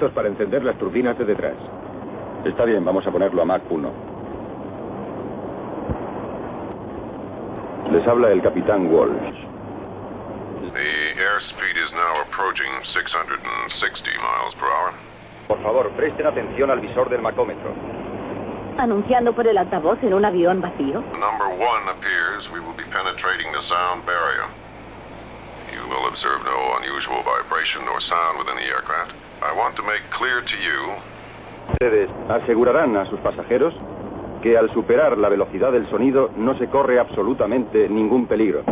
Listos para encender las turbinas de detrás. Está bien, vamos a ponerlo a Mach 1. Les habla el capitán Walsh. The airspeed is now approaching 660 miles per hour. Por favor, presten atención al visor del macómetro. Anunciando por el altavoz en un avión vacío. Number one appears we will be penetrating the sound barrier. You will observe no unusual vibration or sound within the aircraft. Ustedes asegurarán a sus pasajeros que al superar la velocidad del sonido no se corre absolutamente ningún peligro.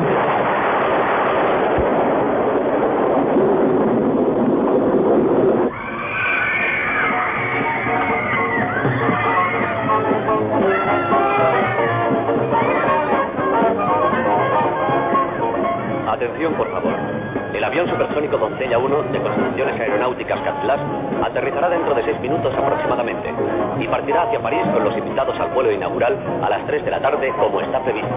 Doncella 1 de Construcciones Aeronáuticas Catlas aterrizará dentro de seis minutos aproximadamente y partirá hacia París con los invitados al vuelo inaugural a las 3 de la tarde como está previsto.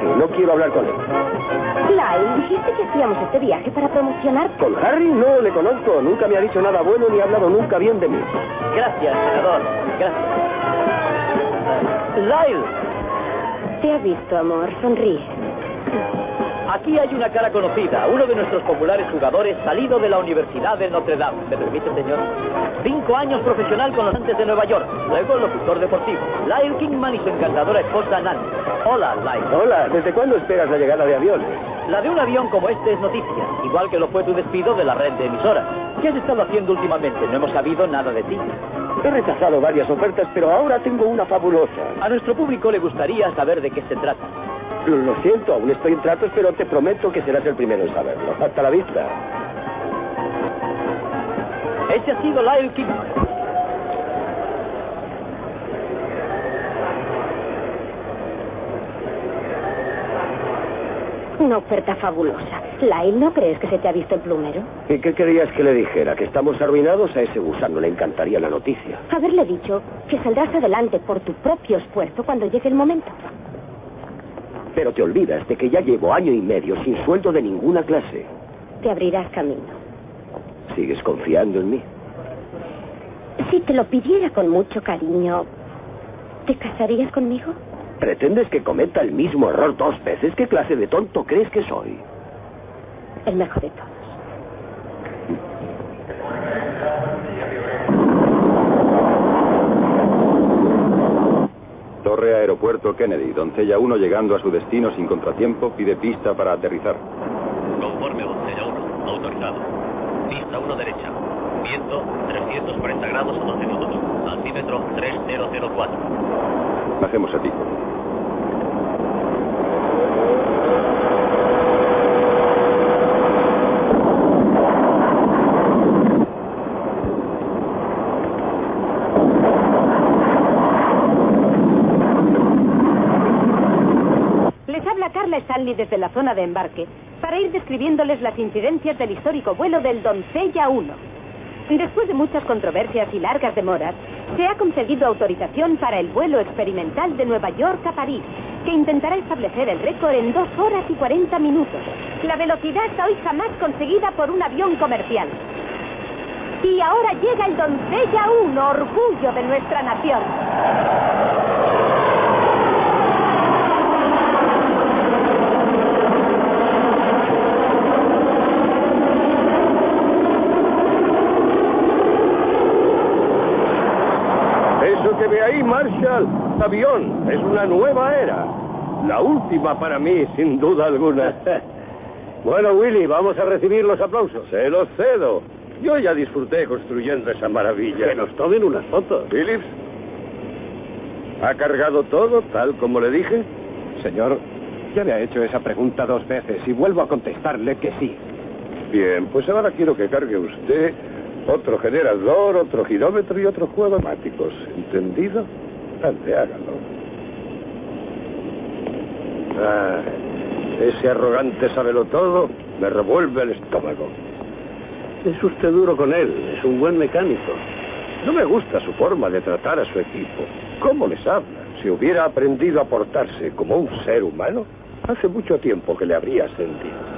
Aquí, no quiero hablar con él. Lyle, dijiste que hacíamos este viaje para promocionar. ¿Con Harry? No le conozco. Nunca me ha dicho nada bueno ni ha hablado nunca bien de mí. Gracias, senador. Gracias. Lyle, Te ha visto, amor. Sonríe. aquí hay una cara conocida, uno de nuestros populares jugadores salido de la Universidad de Notre Dame. ¿Me permite, señor? Cinco años profesional con los Antes de Nueva York, luego locutor deportivo. Lyle Kingman y su encantadora esposa Nancy. Hola, Lyle. Hola, ¿desde cuándo esperas la llegada de aviones? La de un avión como este es noticia, igual que lo fue tu despido de la red de emisoras. ¿Qué has estado haciendo últimamente? No hemos sabido nada de ti. He rechazado varias ofertas, pero ahora tengo una fabulosa. A nuestro público le gustaría saber de qué se trata. Lo, lo siento, aún estoy en tratos, pero te prometo que serás el primero en saberlo. Hasta la vista. Ese ha sido Lyle Kingman. Una oferta fabulosa. Lyle, ¿no crees que se te ha visto el plumero? ¿Y qué querías que le dijera? ¿Que estamos arruinados? A ese gusano le encantaría la noticia. Haberle dicho que saldrás adelante por tu propio esfuerzo cuando llegue el momento. Pero te olvidas de que ya llevo año y medio sin sueldo de ninguna clase. Te abrirás camino. ¿Sigues confiando en mí? Si te lo pidiera con mucho cariño, ¿te casarías conmigo? ¿Pretendes que cometa el mismo error dos veces? ¿Qué clase de tonto crees que soy? El mejor de todos. Torre Aeropuerto Kennedy, Doncella 1 llegando a su destino sin contratiempo, pide pista para aterrizar. Conforme Doncella 1, autorizado. Pista 1 derecha. Viento 340 grados a 12 minutos. Altímetro 3004. Hacemos a ti. Les habla Carla Stanley desde la zona de embarque para ir describiéndoles las incidencias del histórico vuelo del Doncella 1. Después de muchas controversias y largas demoras, se ha conseguido autorización para el vuelo experimental de Nueva York a París, que intentará establecer el récord en 2 horas y 40 minutos. La velocidad hoy jamás conseguida por un avión comercial. Y ahora llega el Doncella 1, orgullo de nuestra nación. Eso que ve ahí, Marshall, avión, es una nueva era. La última para mí, sin duda alguna. bueno, Willy, vamos a recibir los aplausos. Se los cedo. Yo ya disfruté construyendo esa maravilla. Que nos tomen unas fotos. Phillips, ¿ha cargado todo tal como le dije? Señor, ya me ha hecho esa pregunta dos veces y vuelvo a contestarle que sí. Bien, pues ahora quiero que cargue usted otro generador, otro girómetro y otro juego de máticos. ¿Entendido? Hágalo. Ah, ese arrogante sábelo todo me revuelve el estómago. Es usted duro con él, es un buen mecánico. No me gusta su forma de tratar a su equipo. ¿Cómo les habla? Si hubiera aprendido a portarse como un ser humano, hace mucho tiempo que le habría sentido.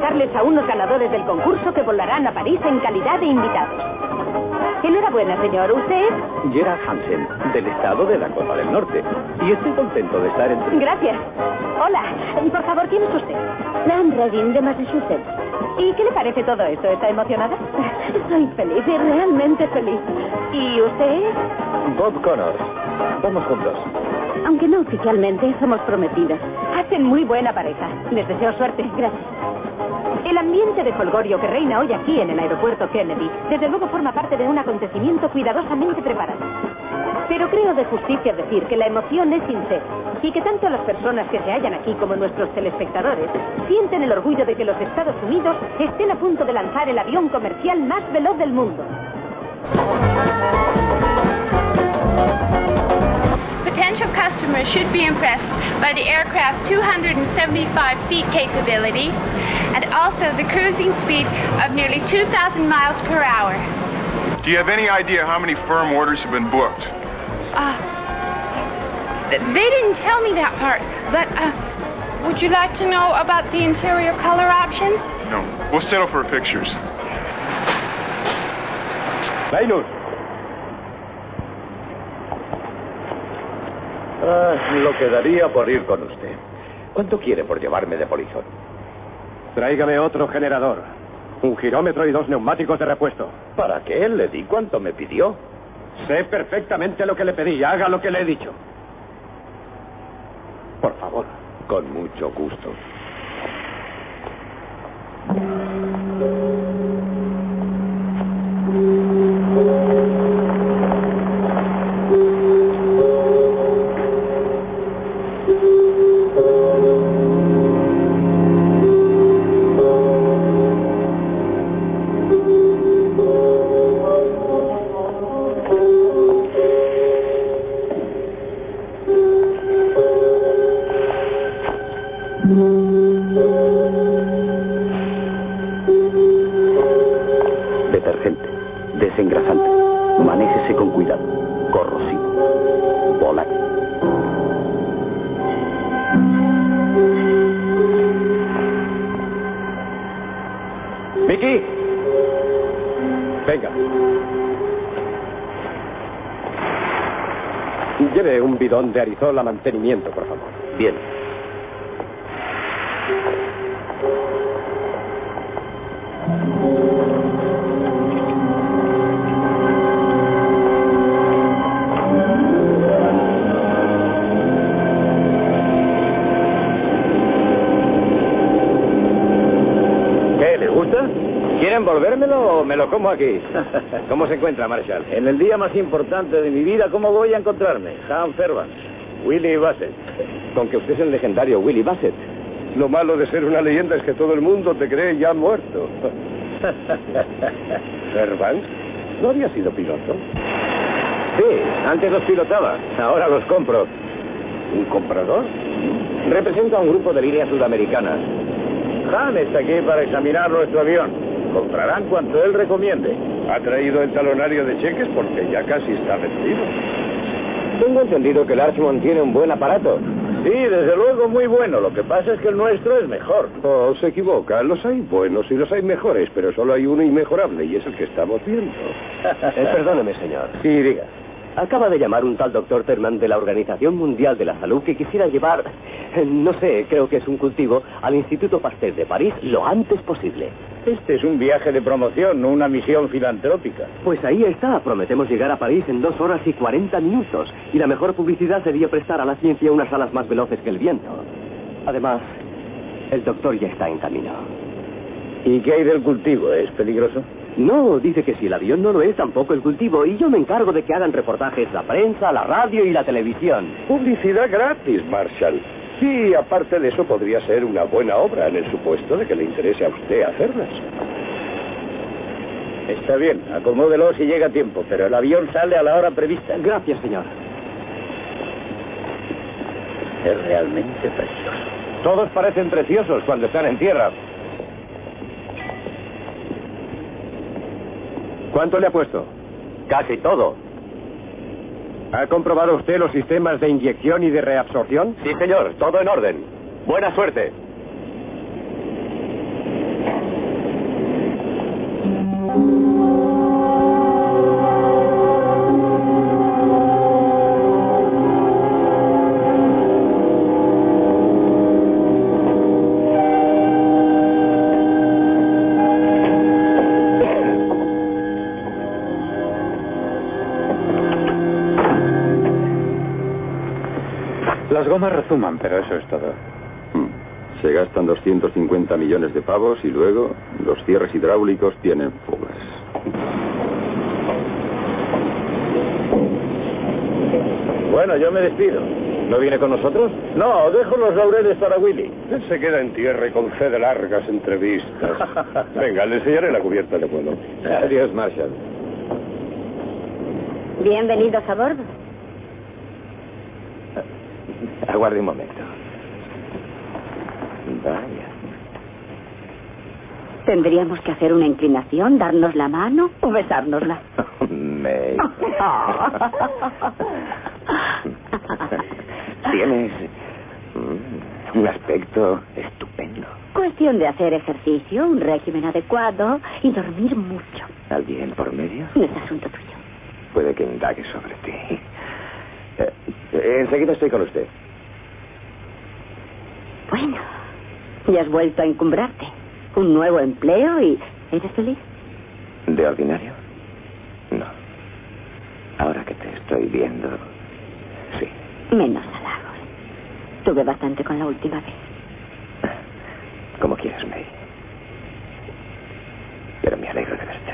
Presentarles a unos ganadores del concurso que volarán a París en calidad de invitados. Enhorabuena, señor. ¿Usted es? Gerard Hansen, del estado de Dakota del Norte. Y estoy contento de estar entre... Gracias. Hola. Y por favor, ¿quién es usted? Nan Redding, de Massachusetts. ¿Y qué le parece todo esto? ¿Está emocionada? Estoy feliz, y realmente feliz. ¿Y usted es? Bob Connors. Vamos juntos. Aunque no oficialmente, somos prometidas. Hacen muy buena pareja. Les deseo suerte. Gracias. El ambiente de folgorio que reina hoy aquí en el aeropuerto Kennedy, desde luego forma parte de un acontecimiento cuidadosamente preparado. Pero creo de justicia decir que la emoción es sincera y que tanto las personas que se hallan aquí como nuestros telespectadores sienten el orgullo de que los Estados Unidos estén a punto de lanzar el avión comercial más veloz del mundo. Customers should be impressed by the aircraft's 275 feet capability and also the cruising speed of nearly 2,000 miles per hour. Do you have any idea how many firm orders have been booked? Uh, th- they didn't tell me that part, but uh, would you like to know about the interior color options? No. We'll settle for pictures. Linus. Ah, lo que daría por ir con usted. ¿Cuánto quiere por llevarme de polizón? Tráigame otro generador. Un girómetro y dos neumáticos de repuesto. ¿Para qué? Le di cuánto me pidió. Sé perfectamente lo que le pedí. Haga lo que le he dicho. Por favor. Con mucho gusto. Desengrasante, manéjese con cuidado, corrosivo, volátil. Vicky, venga. Lleve un bidón de arizol a mantenimiento, por favor. Lo como aquí? ¿Cómo se encuentra, Marshall? En el día más importante de mi vida, ¿cómo voy a encontrarme? Sam Fairbanks, Willie Bassett. Con que usted es el legendario Willie Bassett. Lo malo de ser una leyenda es que todo el mundo te cree ya muerto. Fairbanks, ¿no había sido piloto? Sí, antes los pilotaba, ahora los compro. ¿Un comprador? Represento a un grupo de líneas sudamericanas. Han está aquí para examinar nuestro avión. Comprarán cuanto él recomiende. ¿Ha traído el talonario de cheques? Porque ya casi está vencido. Tengo entendido que el Archmont tiene un buen aparato. Sí, desde luego muy bueno. Lo que pasa es que el nuestro es mejor. Oh, se equivoca. Los hay buenos y los hay mejores, pero solo hay uno inmejorable y es el que estamos viendo. Eh, perdóneme, señor. Sí, diga. Acaba de llamar un tal doctor Terman de la Organización Mundial de la Salud que quisiera llevar, eh, no sé, creo que es un cultivo, al Instituto Pasteur de París lo antes posible. Este es un viaje de promoción, no una misión filantrópica. Pues ahí está. Prometemos llegar a París en dos horas y 40 minutos. Y la mejor publicidad sería prestar a la ciencia unas alas más veloces que el viento. Además, el doctor ya está en camino. ¿Y qué hay del cultivo? ¿Es peligroso? No, dice que si el avión no lo es, tampoco el cultivo. Y yo me encargo de que hagan reportajes la prensa, la radio y la televisión. Publicidad gratis, Marshall. Sí, aparte de eso podría ser una buena obra en el supuesto de que le interese a usted hacerlas. Está bien, acomódelo si llega a tiempo, pero el avión sale a la hora prevista. Gracias, señor. Es realmente precioso. Todos parecen preciosos cuando están en tierra. ¿Cuánto le ha puesto? Casi todo. ¿Ha comprobado usted los sistemas de inyección y de reabsorción? Sí, señor. Todo en orden. Buena suerte. Las gomas rezuman, pero eso es todo. Hmm. Se gastan 250 millones de pavos y luego los cierres hidráulicos tienen fugas. Bueno, yo me despido. ¿No viene con nosotros? No, dejo los laureles para Willy. Él se queda en tierra y concede largas entrevistas. Venga, le enseñaré la cubierta de vuelo. Adiós, Marshall. Bienvenidos a bordo. Aguarde un momento. Vaya. Tendríamos que hacer una inclinación, darnos la mano o besárnosla. May. Tienes un aspecto estupendo. Cuestión de hacer ejercicio, un régimen adecuado y dormir mucho. ¿Alguien por medio? No es asunto tuyo. Puede que indague sobre ti. Eh, enseguida estoy con usted. Bueno, ya has vuelto a encumbrarte. Un nuevo empleo y... ¿Eres feliz? ¿De ordinario? No. Ahora que te estoy viendo, sí. Menos halagos. Tuve bastante con la última vez. Como quieras, May. Pero me alegro de verte.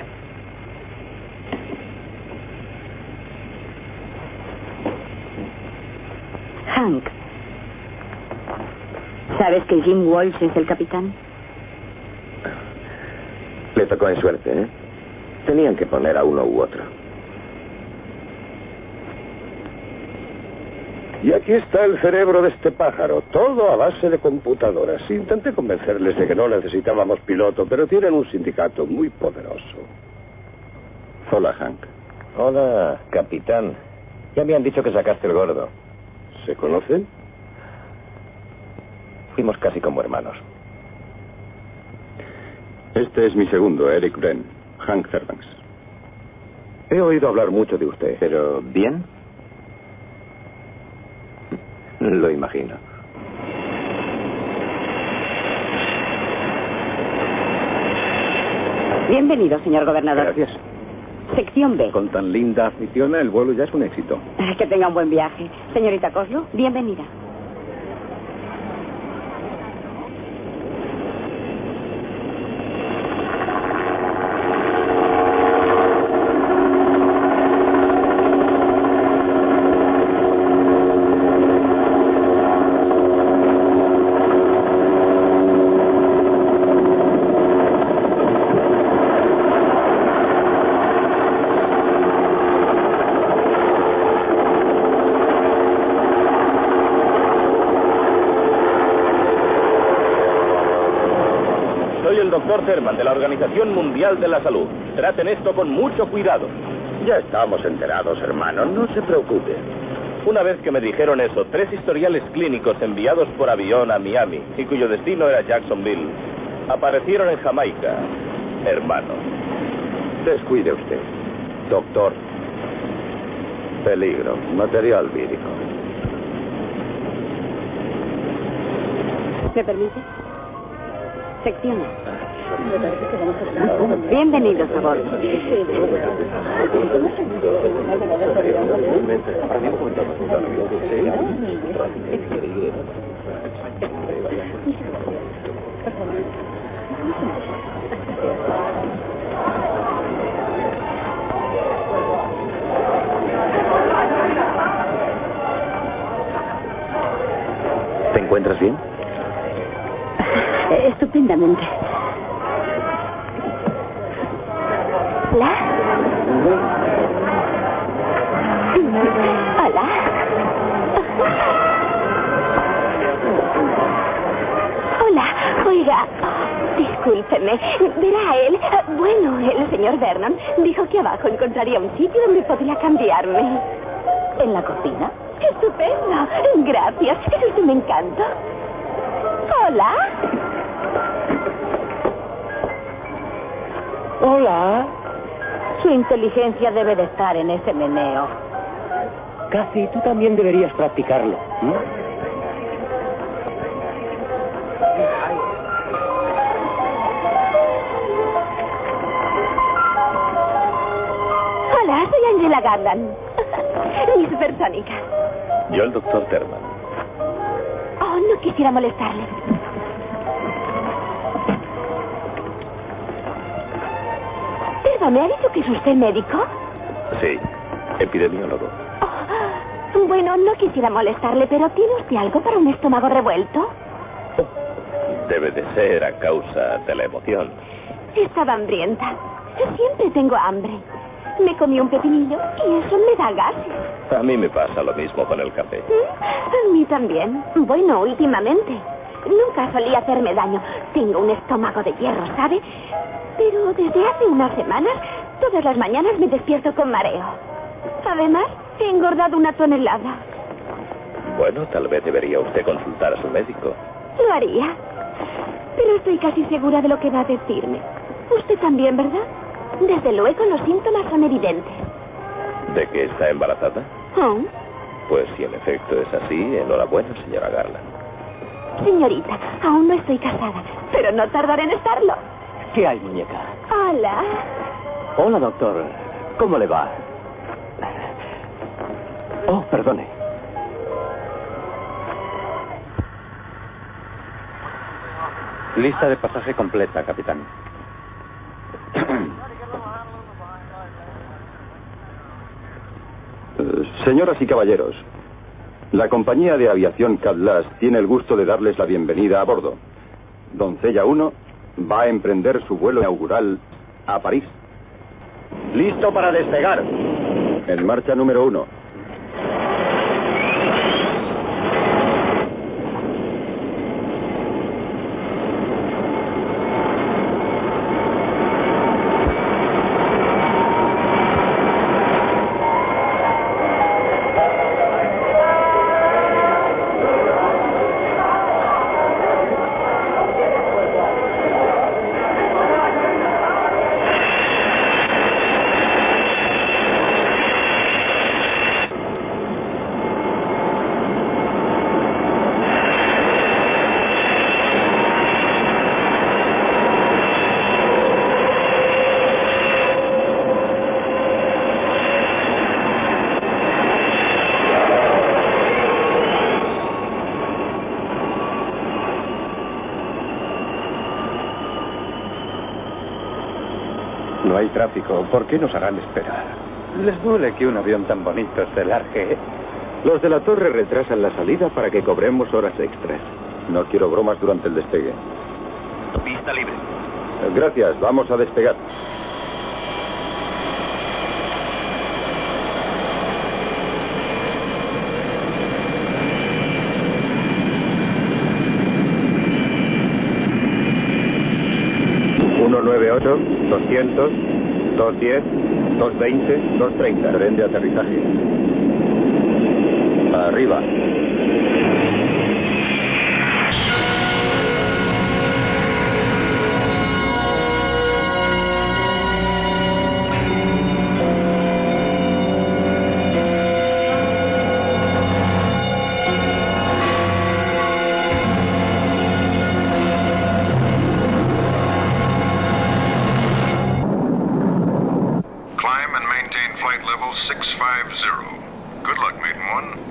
Hank. ¿Sabes que Jim Walsh es el capitán? Le tocó en suerte, ¿eh? Tenían que poner a uno u otro. Y aquí está el cerebro de este pájaro, todo a base de computadoras. Intenté convencerles de que no necesitábamos piloto, pero tienen un sindicato muy poderoso. Hola, Hank. Hola, capitán. Ya me han dicho que sacaste el gordo. ¿Se conocen? Fuimos casi como hermanos. Este es mi segundo, Eric Wren, Hank Fairbanks. He oído hablar mucho de usted. ¿Pero bien? Lo imagino. Bienvenido, señor gobernador. Gracias. Sección B. Con tan linda afición, el vuelo ya es un éxito. Que tenga un buen viaje. Señorita Coslo, bienvenida. Soy el doctor Thurman de la Organización Mundial de la Salud. Traten esto con mucho cuidado. Ya estamos enterados, hermano. No se preocupe. Una vez que me dijeron eso, tres historiales clínicos enviados por avión a Miami y cuyo destino era Jacksonville, aparecieron en Jamaica. Hermano. Descuide usted. Doctor. Peligro. Material vírico. ¿Me permite? Sección. Bienvenidos a bordo. ¿Te encuentras bien? Eh, Estupendamente. ¿Hola? ¿Hola? Hola, oiga, discúlpeme, verá él, bueno, el señor Vernon dijo que abajo encontraría un sitio donde podría cambiarme. ¿En la cocina? Estupendo, gracias, es usted me encanta. Hola. Hola. Su inteligencia debe de estar en ese meneo. Casi tú también deberías practicarlo. Hola, soy Angela Garland. Mi supersónica. Yo el doctor Terman. Oh, no quisiera molestarle. ¿Me ha dicho que es usted médico? Sí, epidemiólogo. Oh, bueno, no quisiera molestarle, pero ¿tiene usted algo para un estómago revuelto? Debe de ser a causa de la emoción. Estaba hambrienta. Yo siempre tengo hambre. Me comí un pepinillo y eso me da gases. A mí me pasa lo mismo con el café. ¿Mm? A mí también. Bueno, últimamente. Nunca solía hacerme daño. Tengo un estómago de hierro, ¿sabe? Pero desde hace unas semanas, todas las mañanas me despierto con mareo. Además, he engordado una tonelada. Bueno, tal vez debería usted consultar a su médico. Lo haría. Pero estoy casi segura de lo que va a decirme. Usted también, ¿verdad? Desde luego los síntomas son evidentes. ¿De que está embarazada? ¿Oh? Pues si en efecto es así, enhorabuena, señora Garland. Señorita, aún no estoy casada, pero no tardaré en estarlo. ¿Qué hay, muñeca? Hola. Hola, doctor. ¿Cómo le va? Oh, perdone. Lista de pasaje completa, capitán. Eh, Señoras y caballeros, la compañía de aviación Catlas tiene el gusto de darles la bienvenida a bordo. Doncella 1 va a emprender su vuelo inaugural a París. Listo para despegar. En marcha número 1. Tráfico. ¿Por qué nos harán esperar? Les duele que un avión tan bonito se largue. Los de la torre retrasan la salida para que cobremos horas extras. No quiero bromas durante el despegue. Pista libre. Gracias, vamos a despegar. Uno nueve ocho, doscientos, dos diez, dos veinte, dos treinta. Tren de aterrizaje. Arriba. 650. Good luck, Maiden One.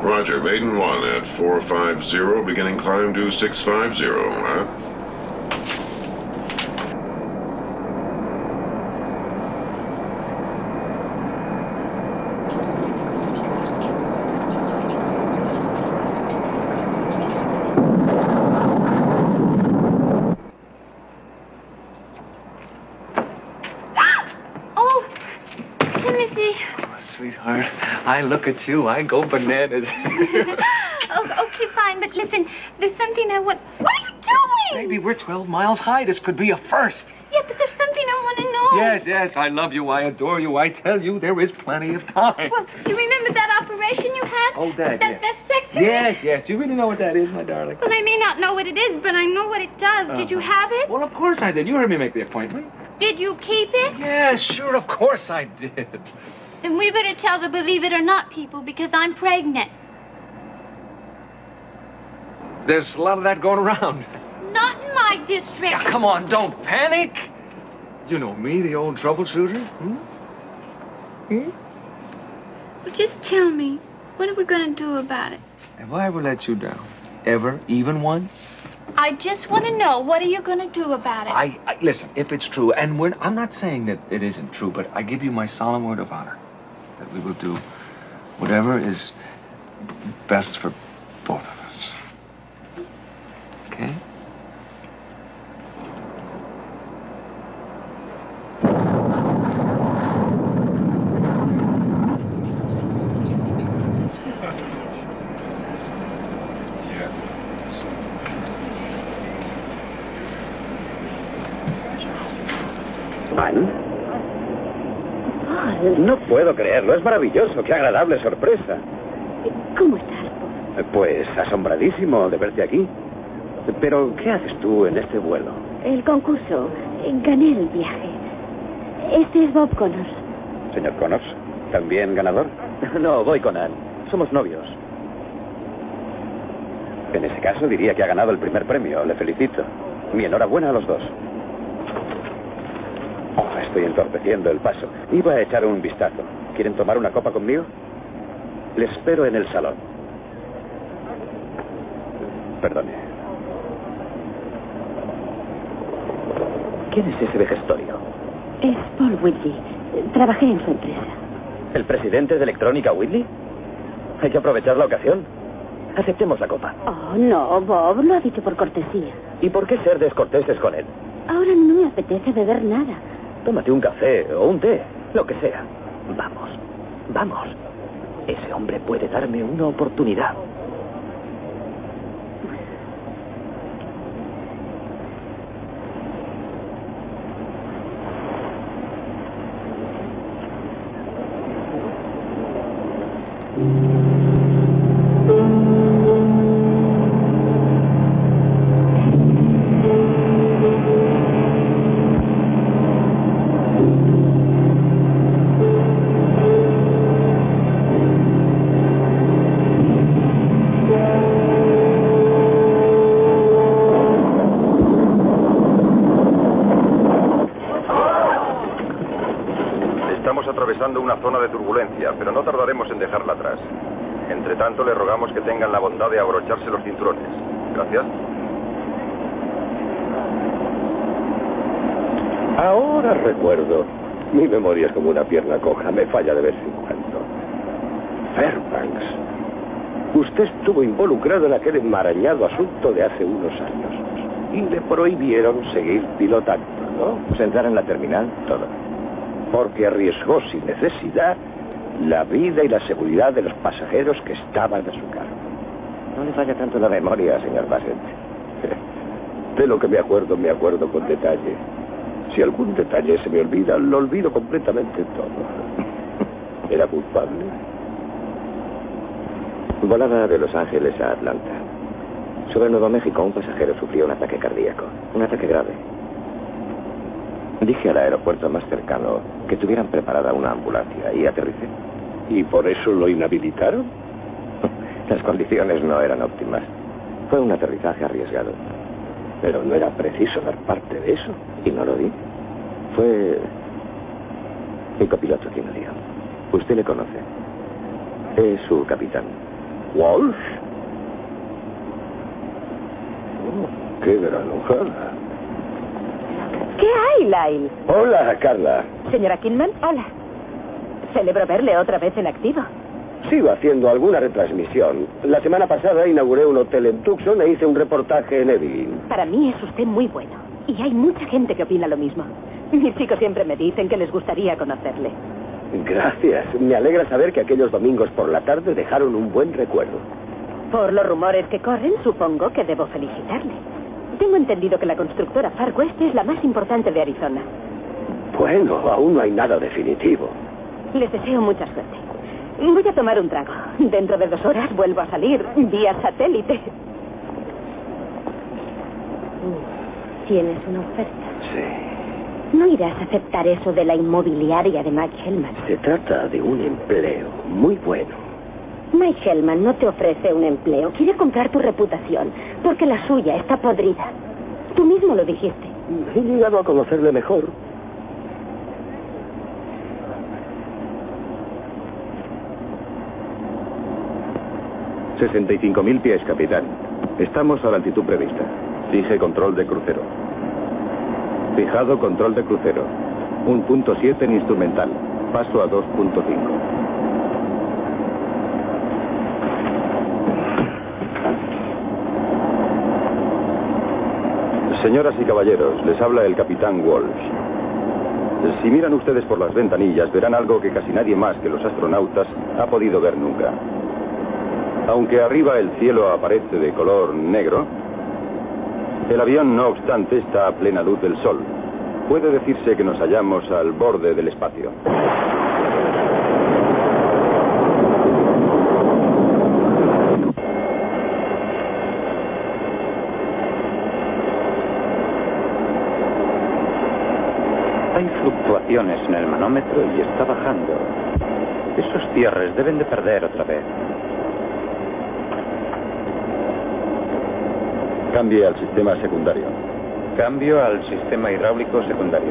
Roger, Maiden One at 450, beginning climb to 650, huh? Oh, Timothy. Sweetheart, I look at you, I go bananas. Oh, okay, fine, but listen, there's something I want. What are you doing? Maybe we're 12 miles high. This could be a first. Yeah, but there's something I want to know. Yes, yes, I love you, I adore you. I tell you, there is plenty of time. Well, you remember that operation you had? Oh, that, That yes. vasectomy? Yes, yes. Do you really know what that is, my darling? Well, I may not know what it is, but I know what it does. Did you Uh-huh. have it? Well, of course I did. You heard me make the appointment. Did you keep it? Yes, sure, of course I did. Then we better tell the believe it or not people because I'm pregnant. There's a lot of that going around. Not in my district. Now, come on, don't panic. You know me, the old troubleshooter. Hmm? Hmm? Well, just tell me, what are we going to do about it? Have I ever let you down? Ever? Even once? I just want to know, what are you going to do about it? I, I listen. If it's true, and we're, I'm not saying that it isn't true, but I give you my solemn word of honor that we will do whatever is best for both of us. Okay? Puedo creerlo, es maravilloso, qué agradable sorpresa. ¿Cómo estás? Pues asombradísimo de verte aquí. Pero, ¿qué haces tú en este vuelo? El concurso. Gané el viaje. Este es Bob Connors. Señor Connors, ¿también ganador? No, voy con Ann. Somos novios. En ese caso diría que ha ganado el primer premio. Le felicito. Mi enhorabuena a los dos. Oh, estoy entorpeciendo el paso. Iba a echar un vistazo. ¿Quieren tomar una copa conmigo? Le espero en el salón. Perdone. ¿Quién es ese vejestorio? Es Paul Whitley. Trabajé en su empresa. ¿El presidente de Electrónica Whitley? Hay que aprovechar la ocasión. Aceptemos la copa. Oh, no, Bob. Lo ha dicho por cortesía. ¿Y por qué ser descorteses con él? Ahora no me apetece beber nada. Tómate un café o un té, lo que sea. Vamos, vamos. Ese hombre puede darme una oportunidad. De abrocharse los cinturones. Gracias. Ahora recuerdo. Mi memoria es como una pierna coja, me falla de vez en cuando. Fairbanks. Usted estuvo involucrado en aquel enmarañado asunto de hace unos años. Y le prohibieron seguir pilotando, ¿no? Pues entrar en la terminal, todo. Porque arriesgó sin necesidad la vida y la seguridad de los pasajeros que estaban a su cargo. No le falla tanto la memoria, señor Bassett. De lo que me acuerdo, me acuerdo con detalle. Si algún detalle se me olvida, lo olvido completamente todo. ¿Era culpable? Volaba de Los Ángeles a Atlanta. Sobre Nuevo México, un pasajero sufrió un ataque cardíaco. Un ataque grave. Dije al aeropuerto más cercano que tuvieran preparada una ambulancia y aterricé. ¿Y por eso lo inhabilitaron? Las condiciones no eran óptimas. Fue un aterrizaje arriesgado. Pero no era preciso dar parte de eso. Y no lo di. Fue mi copiloto quien lo dio. Usted le conoce. Es su capitán. ¿Walsh? Oh, ¡Qué gran! ¿Qué hay, Lyle? Hola, Carla. Señora Kinman, hola. Celebro verle otra vez en activo. Sigo haciendo alguna retransmisión. La semana pasada inauguré un hotel en Tucson e hice un reportaje en Evelyn. Para mí es usted muy bueno. Y hay mucha gente que opina lo mismo. Mis chicos siempre me dicen que les gustaría conocerle. Gracias. Me alegra saber que aquellos domingos por la tarde dejaron un buen recuerdo. Por los rumores que corren, supongo que debo felicitarle. Tengo entendido que la constructora Far West es la más importante de Arizona. Bueno, aún no hay nada definitivo. Les deseo mucha suerte. Voy a tomar un trago. Dentro de dos horas vuelvo a salir vía satélite. Tienes una oferta. Sí. No irás a aceptar eso de la inmobiliaria de Mike Hellman. Se trata de un empleo muy bueno. Mike Hellman no te ofrece un empleo. Quiere comprar tu reputación, porque la suya está podrida. Tú mismo lo dijiste. He llegado a conocerle mejor. Mil pies, capitán. Estamos a la altitud prevista. Fije control de crucero. Fijado control de crucero. Un punto siete en instrumental. Paso a 2.5. Señoras y caballeros, les habla el capitán Walsh. Si miran ustedes por las ventanillas, verán algo que casi nadie más que los astronautas ha podido ver nunca. Aunque arriba el cielo aparece de color negro, el avión, no obstante, está a plena luz del sol. Puede decirse que nos hallamos al borde del espacio. Hay fluctuaciones en el manómetro y está bajando. Esos cierres deben de perder otra vez. Cambie al sistema secundario. Cambio al sistema hidráulico secundario.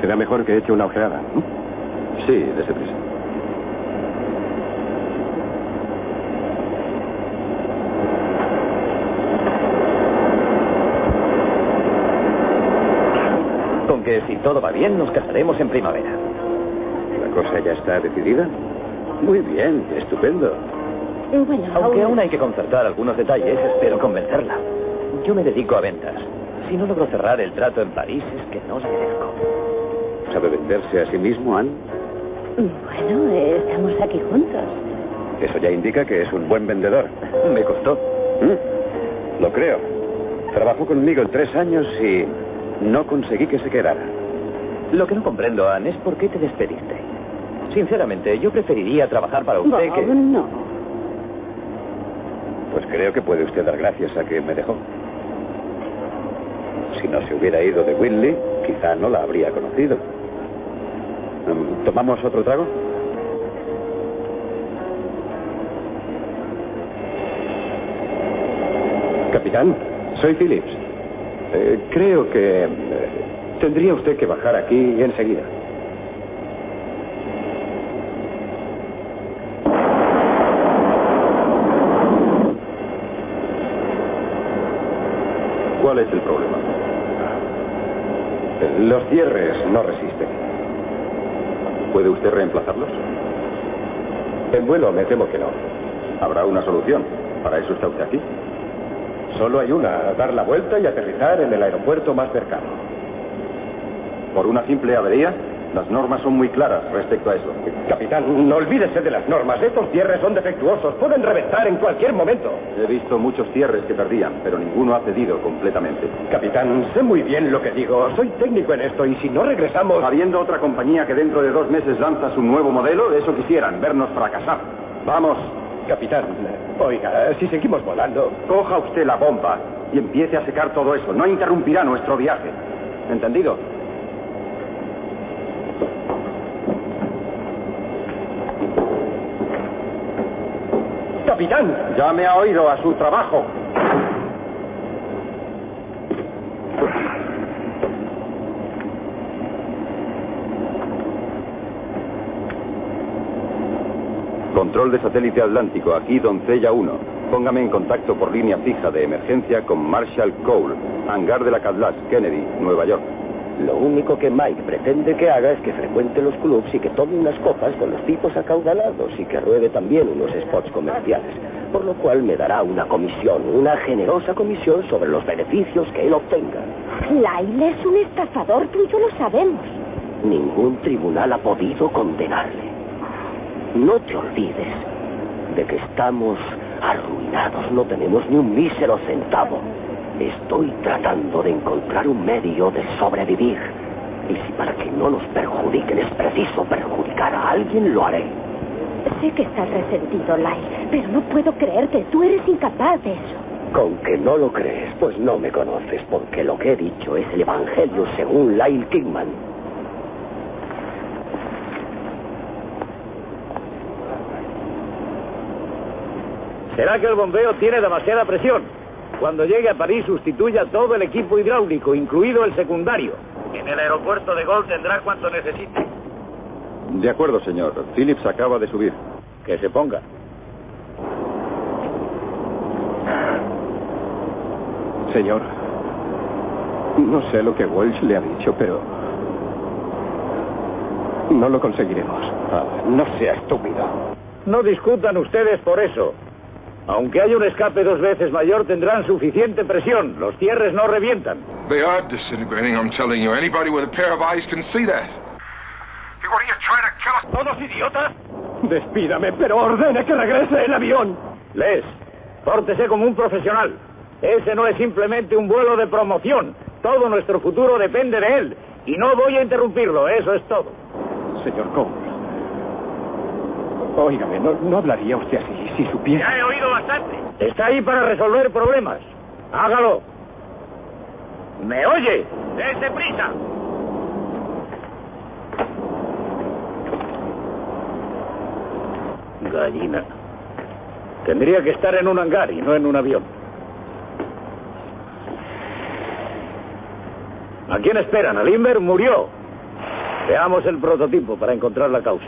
Será mejor que eche una ojeada. Sí, dese prisa. Con que si todo va bien, nos casaremos en primavera. ¿La cosa ya está decidida? Muy bien, estupendo. Bueno, Aunque aún hay que concertar algunos detalles, espero convencerla. Yo me dedico a ventas. Si no logro cerrar el trato en París, es que no le merezco. ¿Sabe venderse a sí mismo, Anne? Bueno, eh, estamos aquí juntos. Eso ya indica que es un buen vendedor. Me costó. ¿Mm? Lo creo. Trabajó conmigo en tres años y no conseguí que se quedara. Lo que no comprendo, Anne, es por qué te despediste. Sinceramente, yo preferiría trabajar para usted Bob, que... no. Pues creo que puede usted dar gracias a que me dejó. Si no se hubiera ido de Whitley, quizá no la habría conocido. Mm, ¿Tomamos otro trago? Capitán, soy Phillips. Eh, creo que eh, tendría usted que bajar aquí enseguida. ¿Cuál es el problema? Los cierres no resisten. ¿Puede usted reemplazarlos? En vuelo me temo que no. Habrá una solución. Para eso está usted aquí. Solo hay una, dar la vuelta y aterrizar en el aeropuerto más cercano. ¿Por una simple avería? Las normas son muy claras respecto a eso. Capitán, no olvídese de las normas. Estos cierres son defectuosos. Pueden reventar en cualquier momento. He visto muchos cierres que perdían, pero ninguno ha cedido completamente. Capitán, sé muy bien lo que digo. Soy técnico en esto y si no regresamos... Habiendo otra compañía que dentro de dos meses lanza su nuevo modelo, de eso quisieran, vernos fracasar. Vamos, Capitán, oiga, si seguimos volando... coja usted la bomba y empiece a secar todo eso. No interrumpirá nuestro viaje. ¿Entendido? capitán. Ya me ha oído a su trabajo. Control de satélite atlántico, aquí doncella 1. Póngame en contacto por línea fija de emergencia con Marshall Cole, hangar de la Cadlas, Kennedy, Nueva York. Lo único que Mike pretende que haga es que frecuente los clubs y que tome unas copas con los tipos acaudalados y que ruede también unos spots comerciales, por lo cual me dará una comisión, una generosa comisión sobre los beneficios que él obtenga. Lyle es un estafador, tú y yo lo sabemos. Ningún tribunal ha podido condenarle. No te olvides de que estamos arruinados, no tenemos ni un mísero centavo. Estoy tratando de encontrar un medio de sobrevivir. Y si para que no nos perjudiquen es preciso perjudicar a alguien, lo haré. Sé que estás resentido, Lyle, pero no puedo creerte. Tú eres incapaz de eso. Con que no lo crees, pues no me conoces, porque lo que he dicho es el Evangelio según Lyle Kingman. ¿Será que el bombeo tiene demasiada presión? Cuando llegue a París sustituya todo el equipo hidráulico, incluido el secundario. En el aeropuerto de Gol tendrá cuanto necesite. De acuerdo, señor. Phillips acaba de subir. Que se ponga. Señor, no sé lo que Walsh le ha dicho, pero no lo conseguiremos. Ah, no sea estúpido. No discutan ustedes por eso. Aunque haya un escape dos veces mayor, tendrán suficiente presión. Los cierres no revientan. They are disintegrating, I'm telling you. Anybody with a pair of eyes can see that. Hey, what are you trying to kill us? ¿Todos idiotas? Despídame, pero ordene que regrese el avión. Les, pórtese como un profesional. Ese no es simplemente un vuelo de promoción. Todo nuestro futuro depende de él. Y no voy a interrumpirlo, eso es todo. Señor Cole. Óigame, no, no hablaría usted así si supiera. Ya he oído bastante. Está ahí para resolver problemas. Hágalo. ¿Me oye? ¡Dese prisa! Gallina. Tendría que estar en un hangar y no en un avión. ¿A quién esperan? ¿Al Inver? Murió. Veamos el prototipo para encontrar la causa.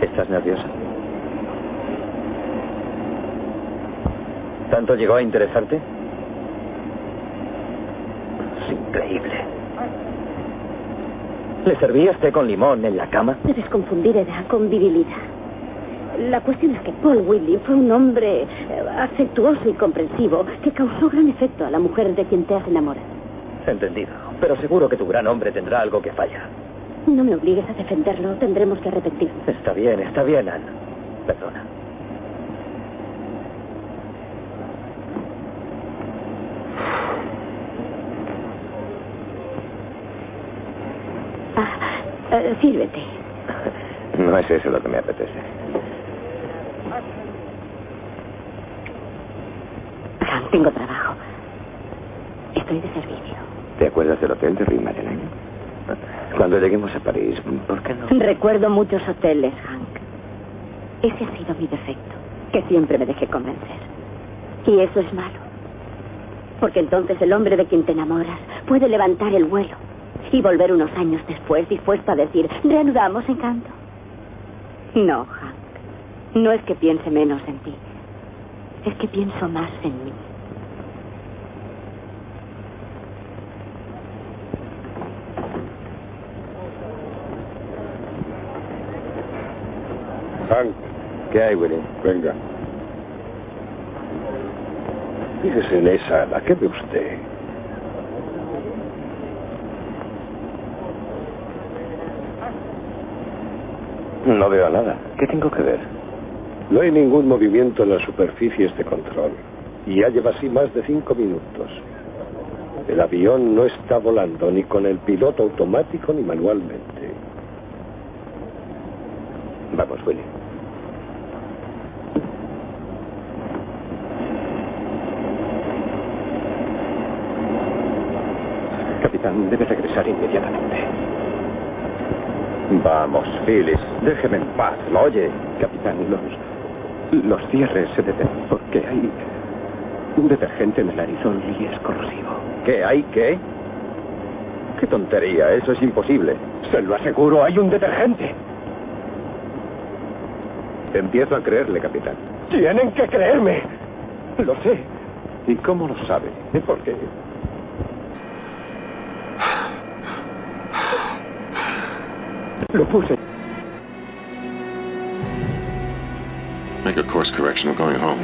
¿Estás nerviosa? ¿Tanto llegó a interesarte? Es increíble. ¿Le servías té con limón en la cama? Debes confundir edad con virilidad. La cuestión es que Paul Whitley fue un hombre eh, afectuoso y comprensivo que causó gran efecto a la mujer de quien te has enamorado. Entendido. Pero seguro que tu gran hombre tendrá algo que falla. No me obligues a defenderlo. Tendremos que arrepentirnos. Está bien, está bien, Anne. Perdona. Ah, eh, sírvete. No es eso lo que me apetece. Hank, tengo trabajo. Estoy de servicio. ¿Te acuerdas del hotel de Rue Madeleine? Cuando lleguemos a París, ¿por qué no? Recuerdo muchos hoteles, Hank. Ese ha sido mi defecto, que siempre me dejé convencer. Y eso es malo. Porque entonces el hombre de quien te enamoras puede levantar el vuelo y volver unos años después dispuesto a decir, reanudamos encanto. No, Hank. No es que piense menos en ti. Es que pienso más en mí. Hank, ¿Qué hay, Willy? venga. Fíjese en esa. ¿Qué ve usted? No veo nada. ¿Qué tengo que ver? No hay ningún movimiento en las superficies de control. Y ya lleva así más de cinco minutos. El avión no está volando ni con el piloto automático ni manualmente. Vamos, Willy. Capitán, debe regresar inmediatamente. Vamos, Phyllis. Déjeme en paz, ¿lo oye? Capitán, los, los cierres se detienen porque hay Un detergente en el arizón y es corrosivo. ¿Qué hay? ¿Qué? ¿Qué tontería? Eso es imposible. Se lo aseguro, hay un detergente. Empiezo a creerle, capitán. Tienen que creerme. Lo sé. ¿Y cómo lo sabe? ¿Por Lo puse. Make a course correction. We're going home.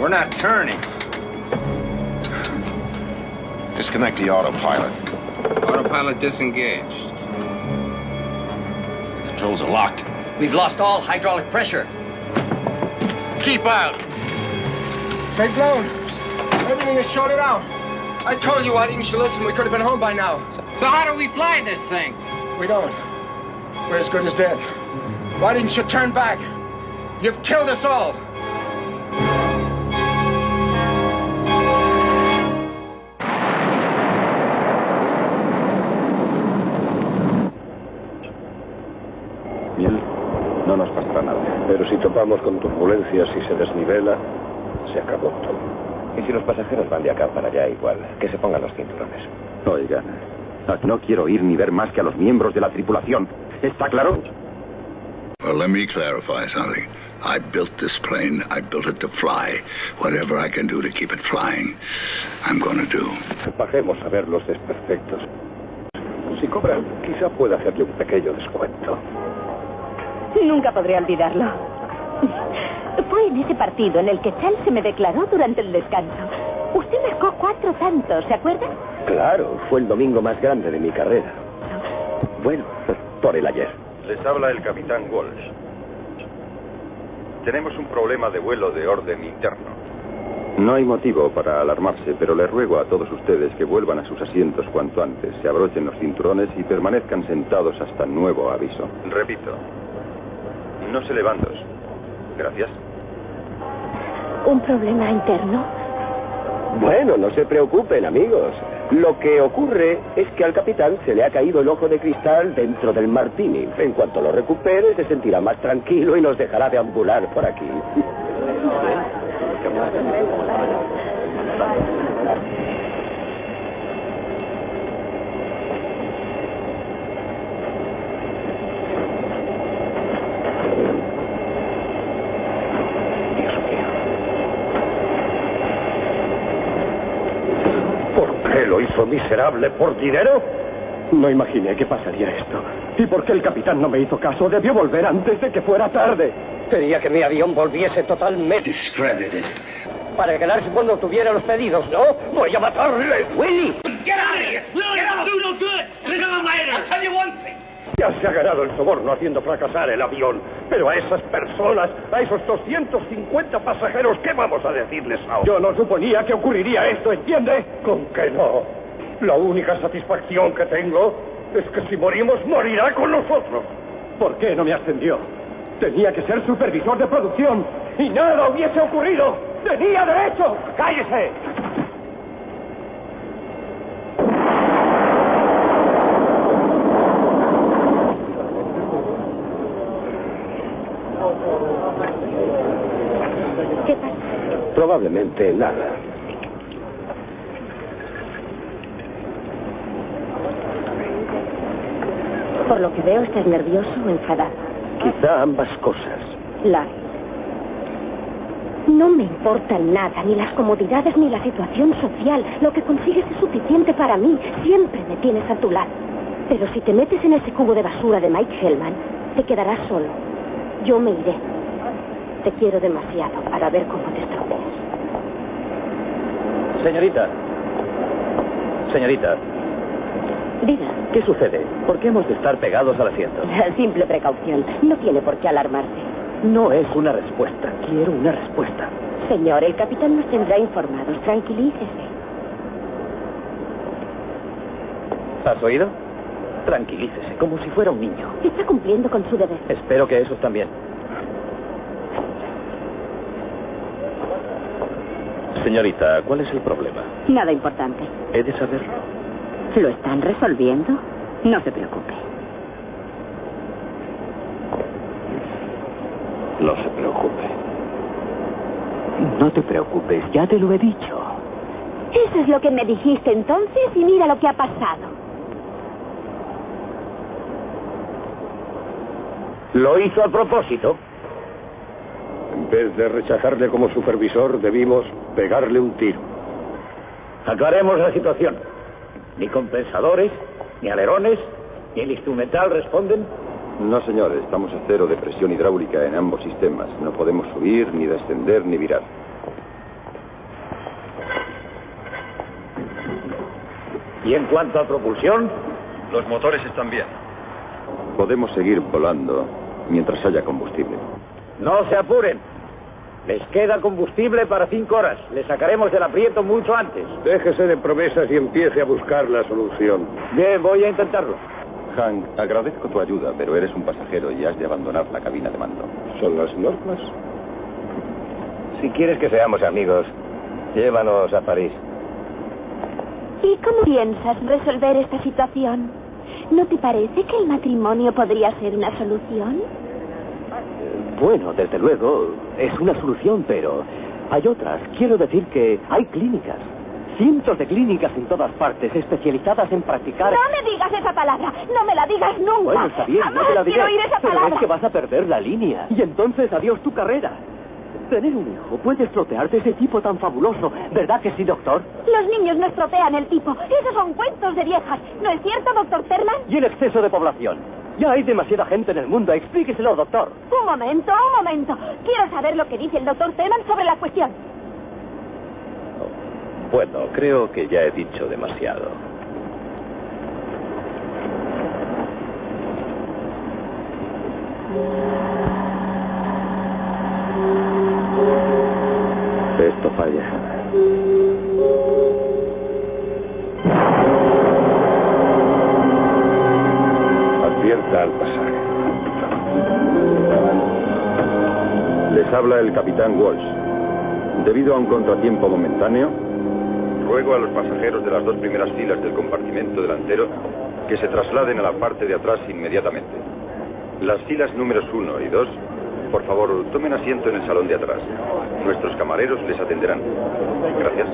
We're not turning. Disconnect the autopilot. Autopilot disengaged. The controls are locked. We've lost all hydraulic pressure. Keep out. They've blown. Everything is shorted out. I told you why didn't you listen? We could have been home by now. So how do we fly this thing? We don't. We're as good as dead. Why didn't you turn back? You've killed us all. Miel, no nos pasará nada. Pero si topamos con turbulencias y se desnivela, se acabó todo. Y si los pasajeros van de acá para allá igual, que se pongan los cinturones. Oigan, no quiero oír ni ver más que a los miembros de la tripulación. ¿Está claro? Well, let me clarify something. I built this plane. I built it to fly. Whatever I can do to keep it flying, I'm gonna do. Bajemos a ver los desperfectos. Si cobran, quizá pueda hacerle un pequeño descuento. Nunca podré olvidarlo. Fue en ese partido en el que Charles se me declaró durante el descanso. Usted marcó cuatro tantos, ¿se acuerda? Claro, fue el domingo más grande de mi carrera. Bueno, por el ayer. Les habla el capitán Walsh. Tenemos un problema de vuelo de orden interno. No hay motivo para alarmarse, pero les ruego a todos ustedes que vuelvan a sus asientos cuanto antes, se abrochen los cinturones y permanezcan sentados hasta nuevo aviso. Repito, no se levantos. Gracias. ¿Un problema interno? Bueno, no se preocupen, amigos. Lo que ocurre es que al capitán se le ha caído el ojo de cristal dentro del martini. En cuanto lo recupere, se sentirá más tranquilo y nos dejará deambular por aquí. ¿Por qué lo hizo miserable? ¿Por dinero? No imaginé que pasaría esto. ¿Y por qué el capitán no me hizo caso? Debió volver antes de que fuera tarde. Quería que mi avión volviese totalmente. Discredited. Para quedarse cuando tuviera los pedidos, ¿no? Voy a matarle, Willy. Get out of here! Willie, Get out! do no good! Gonna later! I'll tell you one thing. Ya se ha ganado el soborno haciendo fracasar el avión. Pero a esas personas, a esos 250 pasajeros, ¿qué vamos a decirles ahora? Yo no suponía que ocurriría esto, ¿entiende? ¿Con qué no? La única satisfacción que tengo es que si morimos, morirá con nosotros. ¿Por qué no me ascendió? Tenía que ser supervisor de producción y nada hubiese ocurrido. ¡Tenía derecho! ¡Cállese! ¿Qué pasa? Probablemente nada. Por lo que veo, estás nervioso o enfadado. Quizá ambas cosas. Larry. No me importan nada, ni las comodidades ni la situación social. Lo que consigues es suficiente para mí. Siempre me tienes a tu lado. Pero si te metes en ese cubo de basura de Mike Hellman, te quedarás solo. Yo me iré. Te quiero demasiado para ver cómo te estropeas. Señorita. Señorita, Diga, ¿qué sucede? ¿Por qué hemos de estar pegados al asiento? simple precaución. No tiene por qué alarmarse. No es una respuesta. Quiero una respuesta. Señor, el capitán nos tendrá informados. Tranquilícese. ¿Has oído? Tranquilícese, como si fuera un niño. Está cumpliendo con su deber. Espero que esos también. Señorita, ¿cuál es el problema? Nada importante. He de saberlo. ¿Lo están resolviendo? No se preocupe. No se preocupe. No te preocupes, ya te lo he dicho. Eso es lo que me dijiste entonces y mira lo que ha pasado. Lo hizo a propósito. En vez de rechazarle como supervisor, debimos pegarle un tiro. Aclaremos la situación. Ni compensadores, ni alerones, ni el instrumental responden. No, señor, estamos a cero de presión hidráulica en ambos sistemas. No podemos subir, ni descender, ni virar. ¿Y en cuanto a propulsión? Los motores están bien. Podemos seguir volando mientras haya combustible. No se apuren. Les queda combustible para cinco horas. Les sacaremos del aprieto mucho antes. Déjese de promesas y empiece a buscar la solución. Bien, voy a intentarlo. Hank, agradezco tu ayuda, pero eres un pasajero y has de abandonar la cabina de mando. ¿Son las normas? Si quieres que seamos amigos, llévanos a París. ¿Y cómo piensas resolver esta situación? ¿No te parece que el matrimonio podría ser una solución? Bueno, desde luego, es una solución, pero hay otras. Quiero decir que hay clínicas. Cientos de clínicas en todas partes, especializadas en practicar... No me digas esa palabra. No me la digas nunca. Bueno, está bien, no te la diré. quiero oír esa pero palabra. es que vas a perder la línea. Y entonces adiós tu carrera. Tener un hijo puede estropearte ese tipo tan fabuloso. ¿Verdad que sí, doctor? Los niños no estropean el tipo. Esos son cuentos de viejas. ¿No es cierto, doctor Terman? Y el exceso de población. Ya hay demasiada gente en el mundo. Explíqueselo, doctor. Un momento, un momento. Quiero saber lo que dice el doctor Terman sobre la cuestión. Bueno, creo que ya he dicho demasiado. Esto falla. Al pasar. Les habla el capitán Walsh. Debido a un contratiempo momentáneo, ruego a los pasajeros de las dos primeras filas del compartimento delantero que se trasladen a la parte de atrás inmediatamente. Las filas números uno y dos, por favor, tomen asiento en el salón de atrás. Nuestros camareros les atenderán. Gracias.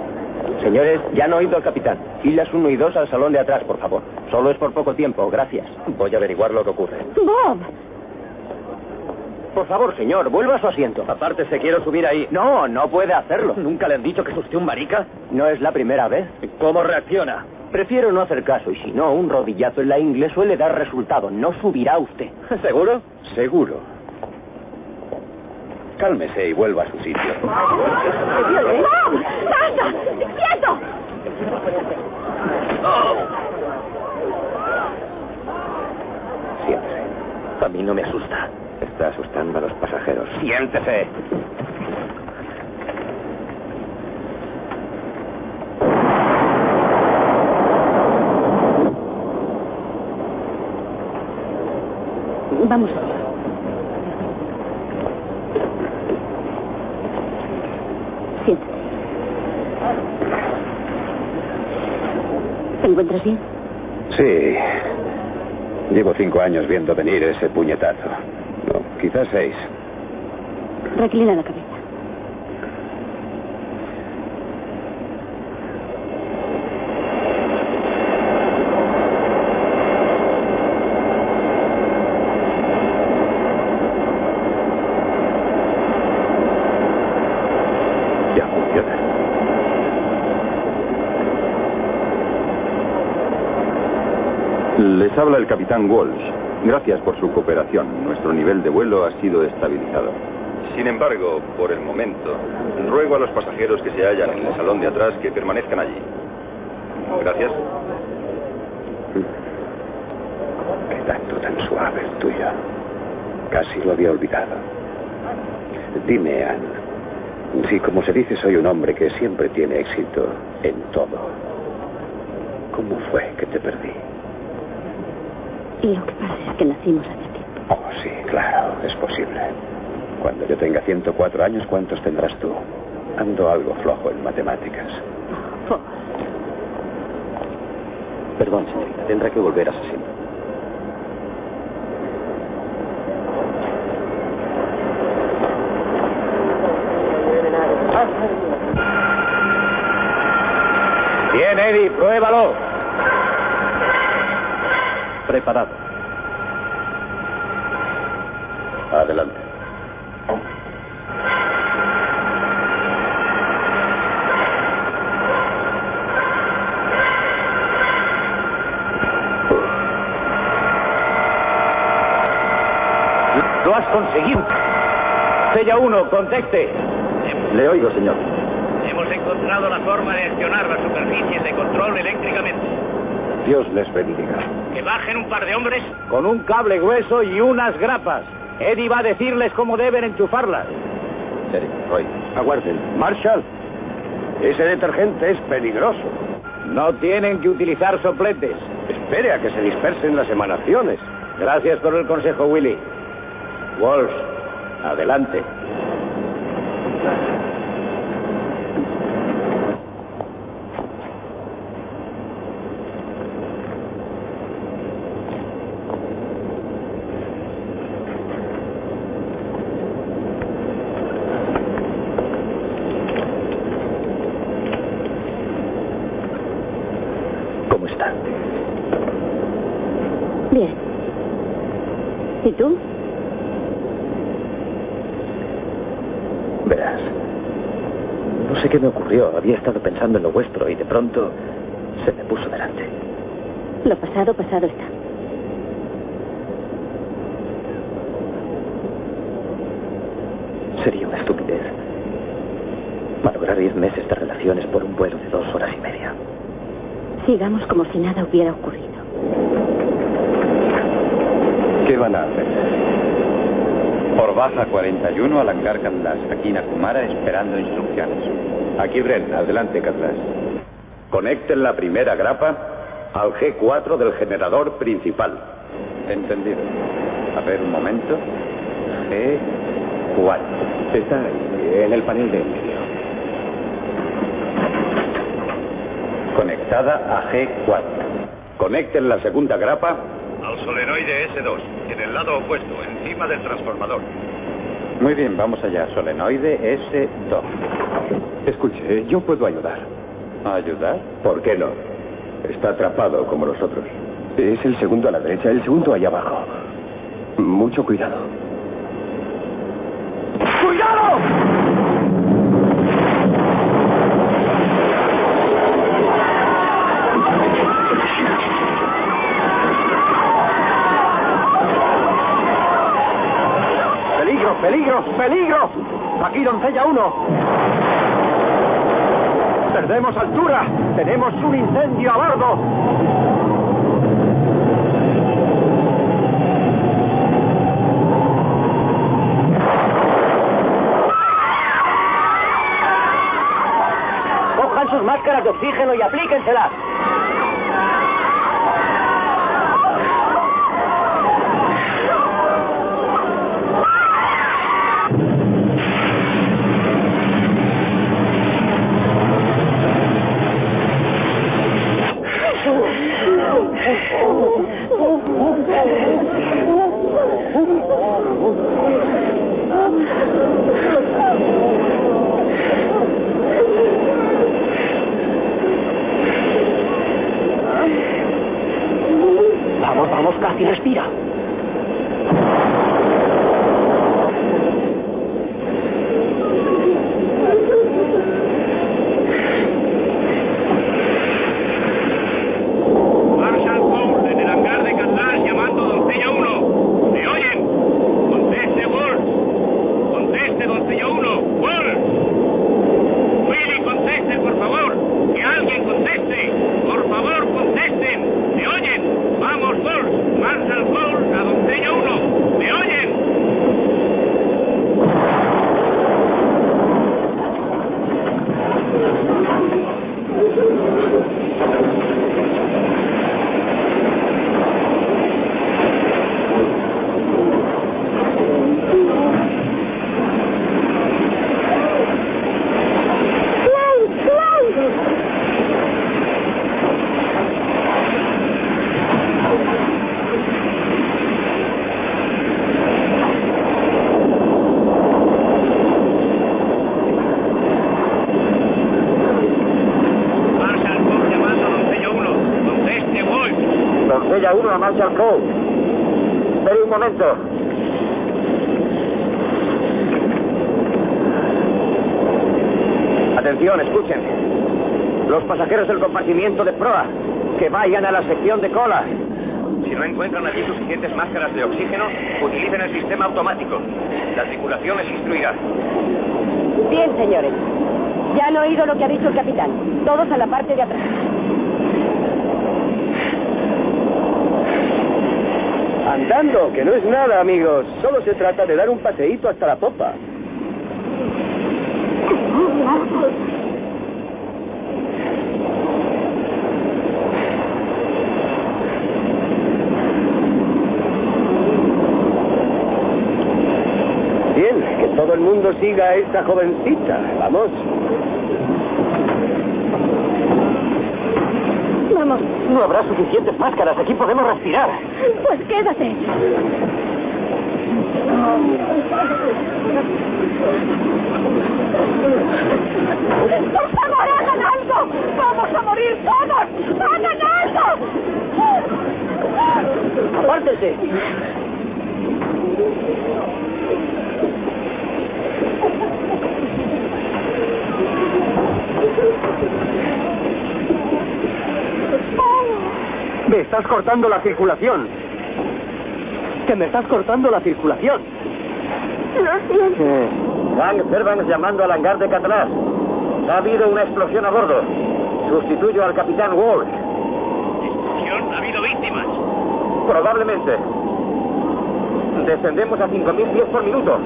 Señores, ya han oído al capitán. Filas 1 y 2 al salón de atrás, por favor. Solo es por poco tiempo, gracias. Voy a averiguar lo que ocurre. Bob, Por favor, señor, vuelva a su asiento. Aparte, se quiero subir ahí. No, no puede hacerlo. ¿Nunca le han dicho que es usted un marica? No es la primera vez. ¿Cómo reacciona? Prefiero no hacer caso y si no, un rodillazo en la ingle suele dar resultado. No subirá usted. ¿Seguro? Seguro. Cálmese y vuelva a su sitio. Bob, basta, quieto. Siéntese. A mí no me asusta. Está asustando a los Vamos allá. Siéntate. ¿Te encuentras bien? Sí. Llevo cinco años viendo venir ese puñetazo. No, quizás seis. Reclina la cabeza. Ya funciona. Les habla el capitán Walsh. Gracias por su cooperación. Nuestro nivel de vuelo ha sido estabilizado. Sin embargo, por el momento, ruego a los pasajeros que se hallan en el salón de atrás que permanezcan allí. Gracias. Qué tanto tan suave el tuyo. Casi lo había olvidado. Dime, Anne, si como se dice soy un hombre que siempre tiene éxito en todo, ¿cómo fue que te perdí? Lo que pasa es que nacimos hace tiempo. Oh, sí, claro, es posible. Cuando yo tenga 104 años, ¿cuántos tendrás tú? Ando algo flojo en matemáticas. Perdón, señorita, tendrá que volver a asiento. Bien, Eddie, pruébalo. Preparado. Adelante. Lo has conseguido. Sella 1, conteste. Le oigo, señor. Hemos encontrado la forma de accionar las superficies de control eléctricamente. Dios les bendiga. Que bajen un par de hombres. Con un cable grueso y unas grapas. Eddie va a decirles cómo deben enchufarlas. Sheriff, Roy. Aguarden. Marshall, ese detergente es peligroso. No tienen que utilizar sopletes. Espere a que se dispersen las emanaciones. Gracias por el consejo, Willy. Walsh, adelante. ¿Cómo está? Bien. ¿Y tú? Verás. No sé qué me ocurrió. Había estado pensando en lo vuestro y de pronto se me puso delante. Lo pasado, pasado está. Sería una estupidez. Malograr diez meses de relaciones por un vuelo de dos horas y media. Sigamos como si nada hubiera ocurrido. ¿Qué van a hacer? Por baja 41 al hangar Catlas, aquí Nakumara esperando instrucciones. Aquí, Bren. Adelante, Catlas. Conecten la primera grapa al G4 del generador principal. Entendido. A ver, un momento. G4. Está ahí, en el panel de medio. Conectada a G4. Conecten la segunda grapa Al solenoide S2, en el lado opuesto, encima del transformador. Muy bien, vamos allá. Solenoide S2. Escuche, yo puedo ayudar. ¿Ayudar? ¿Por qué no? Está atrapado como nosotros. Es el segundo a la derecha, el segundo allá abajo. Mucho cuidado. ¡Cuidado! ¡Peligro, peligro, peligro! Aquí, doncella 1. Perdemos altura. Tenemos un incendio a bordo. Cojan sus máscaras de oxígeno y aplíquenselas. vamos, casi respira. De proa, que vayan a la sección de cola. Si no encuentran allí suficientes máscaras de oxígeno, utilicen el sistema automático. La tripulación les instruirá. Bien, señores. Ya han oído lo que ha dicho el capitán. Todos a la parte de atrás. Andando, que no es nada, amigos. Solo se trata de dar un paseíto hasta la popa. Bien, que todo el mundo siga a esta jovencita. Vamos. Vamos. No habrá suficientes máscaras. Aquí podemos respirar. Pues quédate. ¡Por favor, hagan algo! ¡Vamos a morir todos! ¡Hagan algo! ¡Apártense! Me estás cortando la circulación. Que me estás cortando la circulación. Lo siento. Frank Fairbanks llamando al hangar de Catalás. Ha habido una explosión a bordo. Sustituyo al capitán Walsh. ¿Explosión? ¿Ha habido víctimas? Probablemente. Descendemos a 5.000 pies por minuto.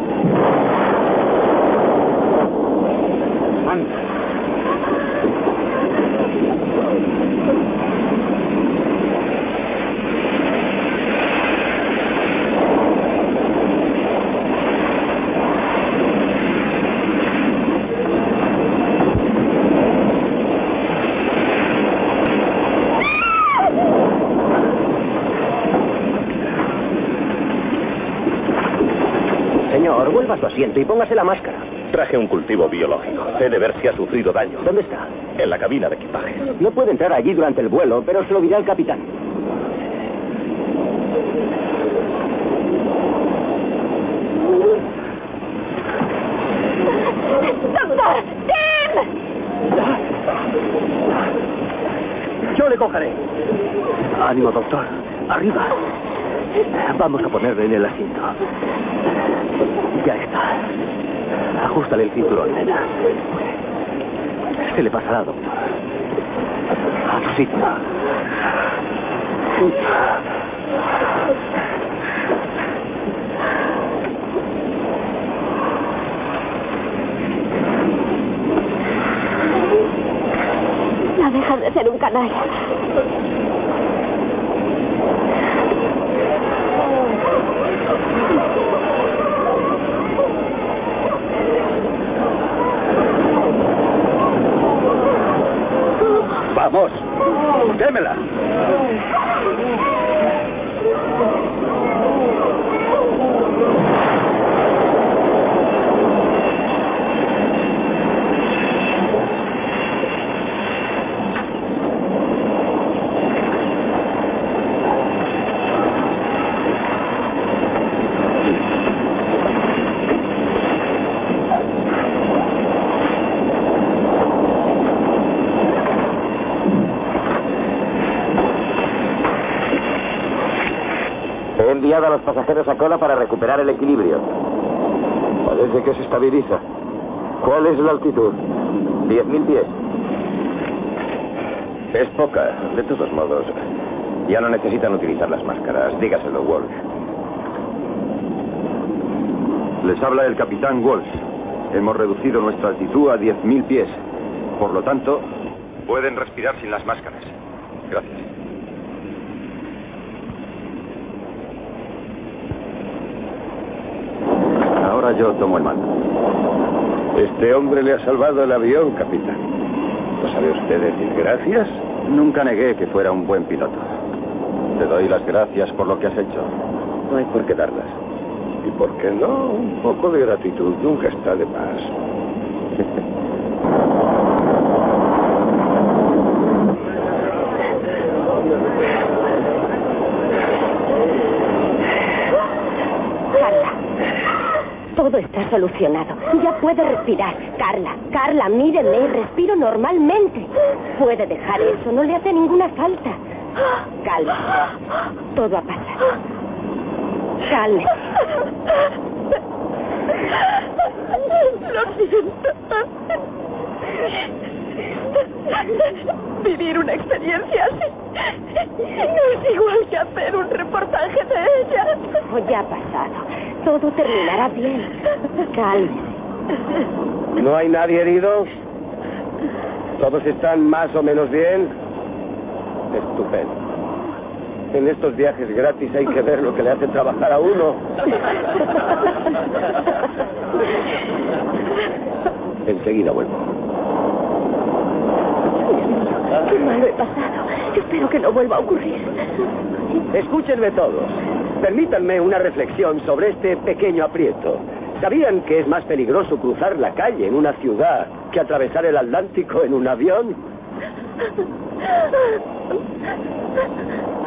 Señor, vuelva a su asiento y póngase la máscara. Traje un cultivo biológico. He de ver si ha sufrido daño. ¿Dónde está? En la cabina de equipaje. No puede entrar allí durante el vuelo, pero se lo dirá al capitán. ¡Doctor! ¡Tim! Yo le cogeré. Ánimo, doctor. Arriba. Vamos a ponerle en el asiento. Ya está. El cinturón, nena. Se le pasará, doctor. A tu sitio. No dejas de ser un canalla. Vamos. Démela. A los pasajeros a cola para recuperar el equilibrio. Parece que se estabiliza. ¿Cuál es la altitud? 10.000 pies. Es poca. De todos modos, ya no necesitan utilizar las máscaras. Dígaselo, Walsh. Les habla el capitán Walsh. Hemos reducido nuestra altitud a 10.000 pies. Por lo tanto, pueden respirar sin las máscaras. Gracias. Yo tomo el mando. Este hombre le ha salvado el avión, capitán. ¿No sabe usted decir gracias? Nunca negué que fuera un buen piloto. Te doy las gracias por lo que has hecho. No hay por qué darlas. ¿Y por qué no? Un poco de gratitud nunca está de más. solucionado. Ya puede respirar. Carla, Carla, míreme, respiro normalmente. Puede dejar eso, no le hace ninguna falta. Calma. Todo ha pasado. Calme. Lo siento. Vivir una experiencia así no es igual que hacer un reportaje de ella. Ya ha pasado. Todo terminará bien. Cálmese. ¿No hay nadie herido? ¿Todos están más o menos bien? Estupendo. En estos viajes gratis hay que ver lo que le hace trabajar a uno. Enseguida vuelvo. Qué malo he pasado. Espero que no vuelva a ocurrir. Escúchenme todos. Permítanme una reflexión sobre este pequeño aprieto. ¿Sabían que es más peligroso cruzar la calle en una ciudad que atravesar el Atlántico en un avión?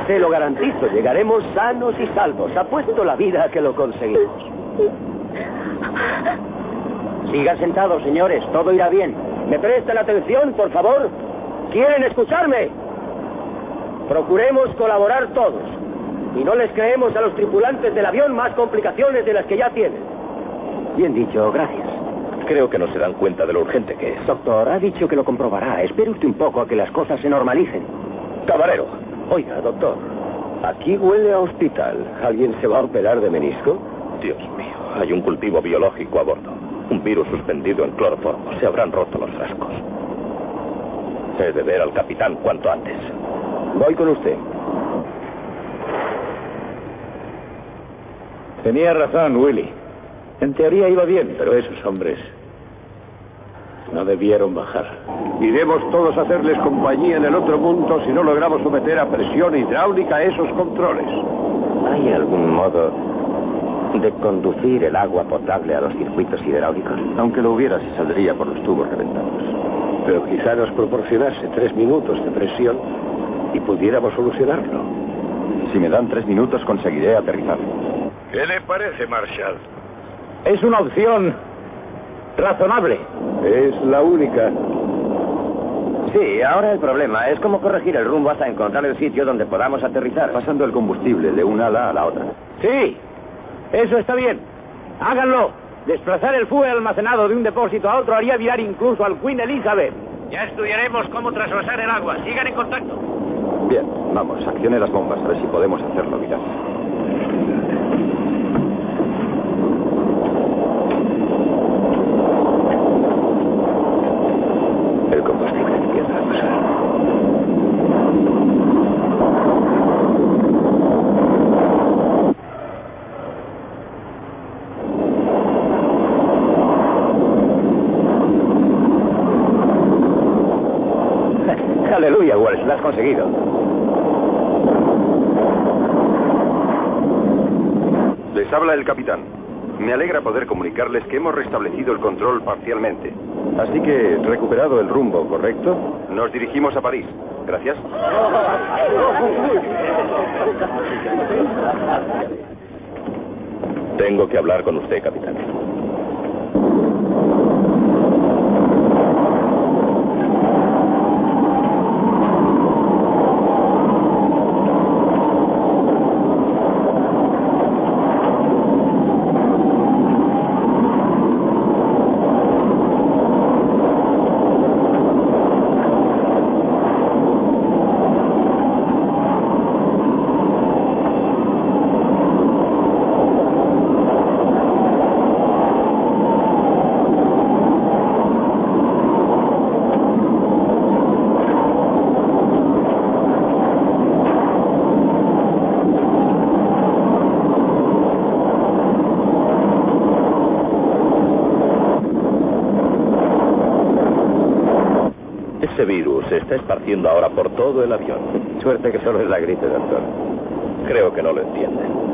Se lo garantizo, llegaremos sanos y salvos. Apuesto la vida a que lo conseguimos. Sigan sentados, señores. Todo irá bien. ¿Me prestan atención, por favor? ¿Quieren escucharme? Procuremos colaborar todos. Y no les creemos a los tripulantes del avión más complicaciones de las que ya tienen. Bien dicho, gracias. Creo que no se dan cuenta de lo urgente que es. Doctor, ha dicho que lo comprobará. Espere usted un poco a que las cosas se normalicen. Camarero. Oiga, doctor. Aquí huele a hospital. ¿Alguien se va a operar de menisco? Dios mío, hay un cultivo biológico a bordo. Un virus suspendido en cloroformo. Se habrán roto los frascos. He de ver al capitán cuanto antes. Voy con usted. Tenía razón, Willy. En teoría iba bien, pero esos hombres no debieron bajar. Iremos todos a hacerles compañía en el otro mundo si no logramos someter a presión hidráulica a esos controles. ¿Hay algún modo de conducir el agua potable a los circuitos hidráulicos? Aunque lo hubiera, se saldría por los tubos reventados. Pero quizá nos proporcionase tres minutos de presión y pudiéramos solucionarlo. Si me dan tres minutos, conseguiré aterrizar. ¿Qué le parece, Marshall? Es una opción razonable. Es la única. Sí, ahora el problema es cómo corregir el rumbo hasta encontrar el sitio donde podamos aterrizar. Pasando el combustible de una ala a la otra. Sí, eso está bien. Háganlo. Desplazar el fuel almacenado de un depósito a otro haría virar incluso al Queen Elizabeth. Ya estudiaremos cómo trasvasar el agua. Sigan en contacto. Bien, vamos, accione las bombas a ver si podemos hacerlo virar. El combustible empieza a pasar. Aleluya, Wells, lo has conseguido. Les habla el capitán. Me alegra poder comunicarles que hemos restablecido el control parcialmente. Así que, recuperado el rumbo, ¿correcto? Nos dirigimos a París. Gracias. Tengo que hablar con usted, capitán. Ese virus se está esparciendo ahora por todo el avión. Suerte que solo es la gripe, doctor. Creo que no lo entienden.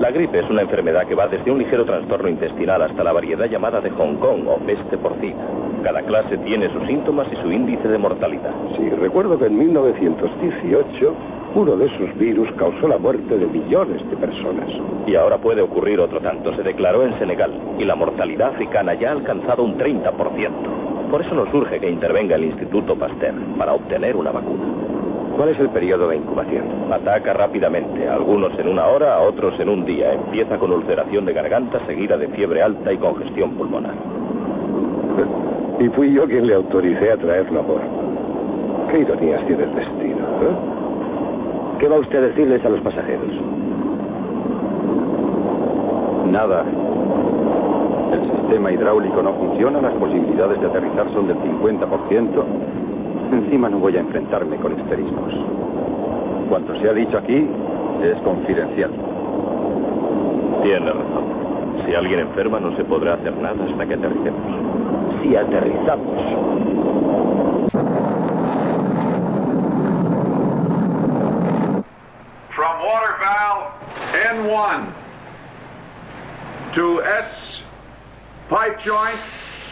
La gripe es una enfermedad que va desde un ligero trastorno intestinal hasta la variedad llamada de Hong Kong o peste porcina. Cada clase tiene sus síntomas y su índice de mortalidad. Sí, recuerdo que en 1918 uno de esos virus causó la muerte de millones de personas. Y ahora puede ocurrir otro tanto. Se declaró en Senegal y la mortalidad africana ya ha alcanzado un 30%. Por eso nos urge que intervenga el Instituto Pasteur para obtener una vacuna. ¿Cuál es el periodo de incubación? Ataca rápidamente, algunos en una hora, a otros en un día. Empieza con ulceración de garganta seguida de fiebre alta y congestión pulmonar. Y fui yo quien le autoricé a traerlo a bordo. Qué ironías tiene el destino, ¿eh? ¿Qué va usted a decirles a los pasajeros? Nada. El sistema hidráulico no funciona, las posibilidades de aterrizar son del 50%. Encima no voy a enfrentarme con esterismos. Cuanto se ha dicho aquí es confidencial. Tiene razón. Si alguien enferma no se podrá hacer nada hasta que aterricemos. Si aterrizamos. From water valve N1 to S pipe joint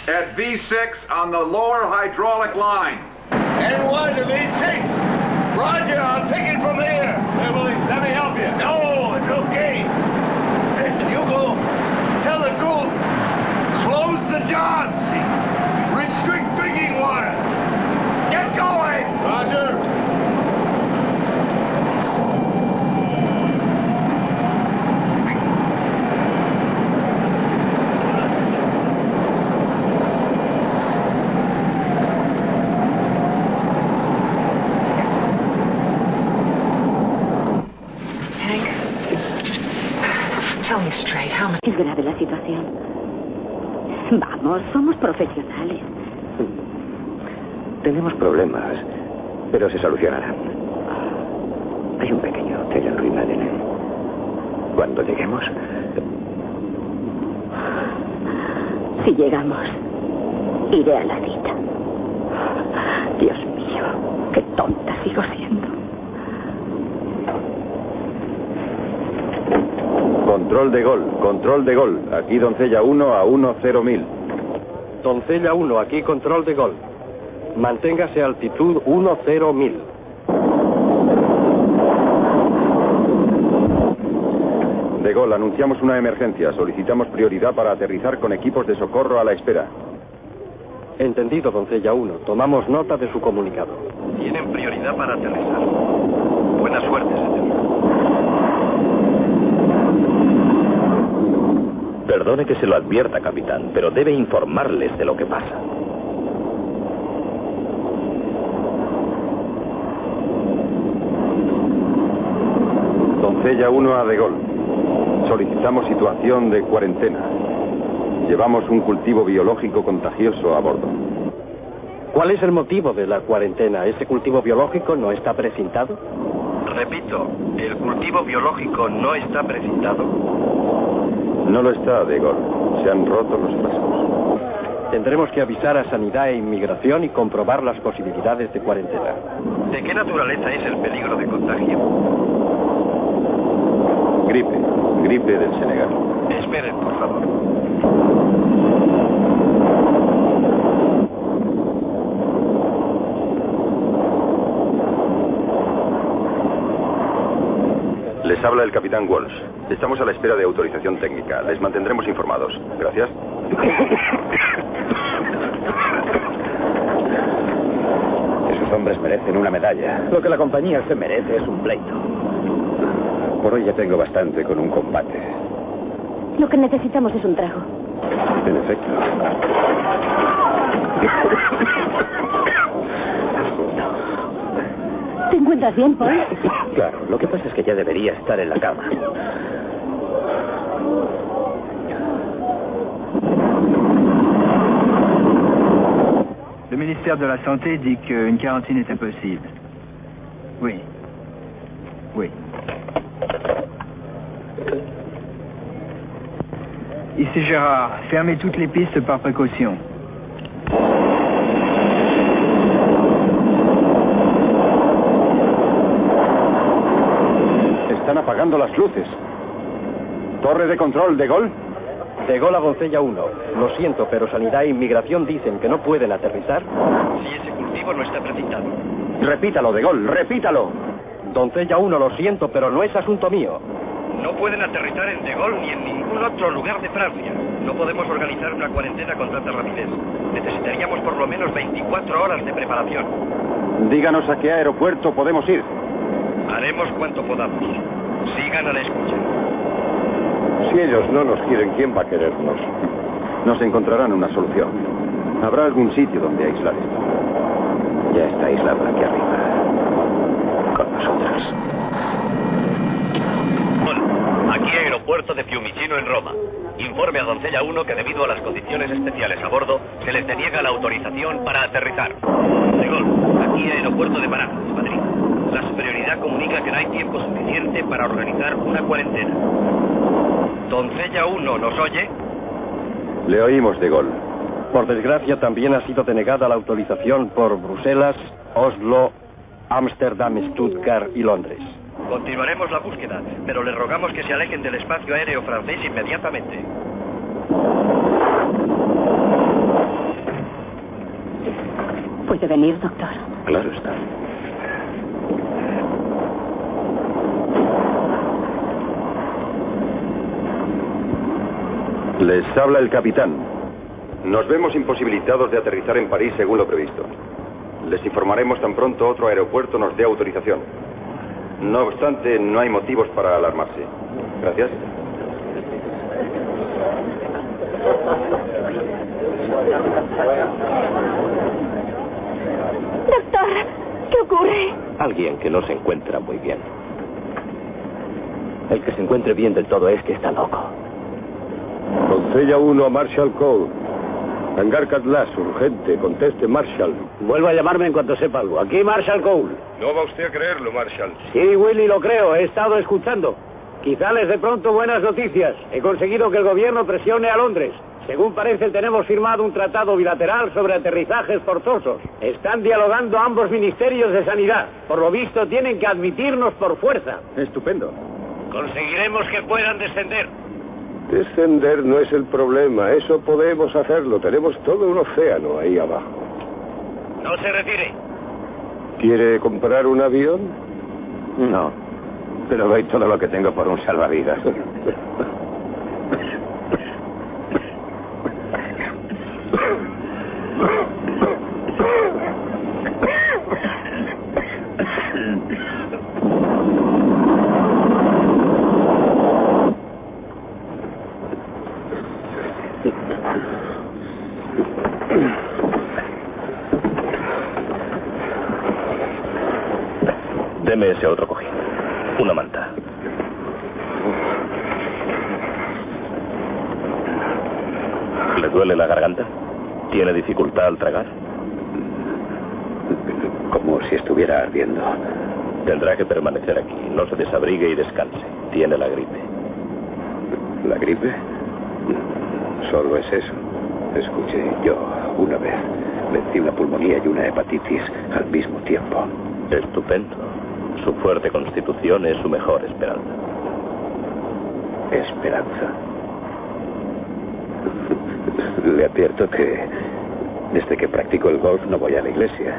at V6 on the lower hydraulic line. N1 to V6. Roger, I'll take it from here. Hey, Willie, let me help you. No, it's okay. Listen, you go tell the crew, close the johns. Vamos, somos profesionales. Tenemos problemas, pero se solucionarán. Hay un pequeño hotel en ruina de Nen. Cuando lleguemos, Si llegamos, iré a la cita. Dios mío, qué tonta sigo siendo. Control de gol, control de gol. Aquí Doncella 1 a 1 mil. Doncella 1, aquí control de gol. Manténgase a altitud 10 mil. De gol, anunciamos una emergencia. Solicitamos prioridad para aterrizar con equipos de socorro a la espera. Entendido, Doncella 1. Tomamos nota de su comunicado. Tienen prioridad para aterrizar. Buena suerte, señor. Perdone que se lo advierta, capitán, pero debe informarles de lo que pasa. Doncella 1 a De Gol. Solicitamos situación de cuarentena. Llevamos un cultivo biológico contagioso a bordo. ¿Cuál es el motivo de la cuarentena? ¿Ese cultivo biológico no está precintado? Repito, el cultivo biológico no está precintado. No lo está, De Gol. Se han roto los pasos. Tendremos que avisar a Sanidad e Inmigración y comprobar las posibilidades de cuarentena. ¿De qué naturaleza es el peligro de contagio? Gripe. Gripe del Senegal. Esperen, por favor. Les habla el capitán Walsh. Estamos a la espera de autorización técnica. Les mantendremos informados. Gracias. esos hombres merecen una medalla. Lo que la compañía se merece es un pleito. Por hoy ya tengo bastante con un combate. Lo que necesitamos es un trago. En efecto. ¿Te encuentras bien, Paul? Claro, lo que pasa es que ya debería estar en la cama. Le ministère de la Santé dit qu'une quarantaine est impossible. Oui. Oui. Ici Gérard, fermez toutes les pistes par précaution. Apagando las luces. Torre de control de gol. De Gol a Doncella 1. Lo siento, pero Sanidad e Inmigración dicen que no pueden aterrizar. Si ese cultivo no está precipitado. Repítalo, De Gol, repítalo. Doncella 1, lo siento, pero no es asunto mío. No pueden aterrizar en De Gaulle ni en ningún otro lugar de Francia. No podemos organizar una cuarentena con tanta rapidez. Necesitaríamos por lo menos 24 horas de preparación. Díganos a qué aeropuerto podemos ir. Haremos cuanto podamos. Sigan a la escucha. Si ellos no nos quieren, ¿quién va a querernos? Nos encontrarán una solución. Habrá algún sitio donde aislar esto. Ya está aislado aquí arriba. Con nosotros. Aquí aeropuerto de Fiumicino en Roma. Informe a Doncella 1 que debido a las condiciones especiales a bordo se les deniega la autorización para aterrizar. De Gol, aquí aeropuerto de Barajas, Madrid. La superioridad comunica que no hay tiempo suficiente para organizar una cuarentena. Doncella 1 nos oye. Le oímos de gol. Por desgracia, también ha sido denegada la autorización por Bruselas, Oslo, Ámsterdam, Stuttgart y Londres. Continuaremos la búsqueda, pero les rogamos que se alejen del espacio aéreo francés inmediatamente. ¿Puede venir, doctor? Claro está. Les habla el capitán. Nos vemos imposibilitados de aterrizar en París según lo previsto. Les informaremos tan pronto otro aeropuerto nos dé autorización. No obstante, no hay motivos para alarmarse. Gracias. Doctor, ¿qué ocurre? Alguien que no se encuentra muy bien. El que se encuentre bien del todo es que está loco. Doncella 1 a Marshall Cole. Hangar Catlas, urgente. Conteste, Marshall. Vuelva a llamarme en cuanto sepa algo. Aquí Marshall Cole. No va usted a creerlo, Marshall. Sí, Willy, lo creo. He estado escuchando. Quizá les de pronto buenas noticias. He conseguido que el gobierno presione a Londres. Según parece, tenemos firmado un tratado bilateral sobre aterrizajes forzosos. Están dialogando ambos ministerios de sanidad. Por lo visto, tienen que admitirnos por fuerza. Estupendo. Conseguiremos que puedan descender. Descender no es el problema. Eso podemos hacerlo. Tenemos todo un océano ahí abajo. No se retire. ¿Quiere comprar un avión? No. Pero doy todo lo que tengo por un salvavidas. Deme ese otro cojín. Una manta. ¿Le duele la garganta? ¿Tiene dificultad al tragar? Como si estuviera ardiendo. Tendrá que permanecer aquí. No se desabrigue y descanse. Tiene la gripe. ¿La gripe? Solo es eso. Escuche, yo una vez vencí una pulmonía y una hepatitis al mismo tiempo. Estupendo. Su fuerte constitución es su mejor esperanza. Esperanza. Le advierto que desde que practico el golf no voy a la iglesia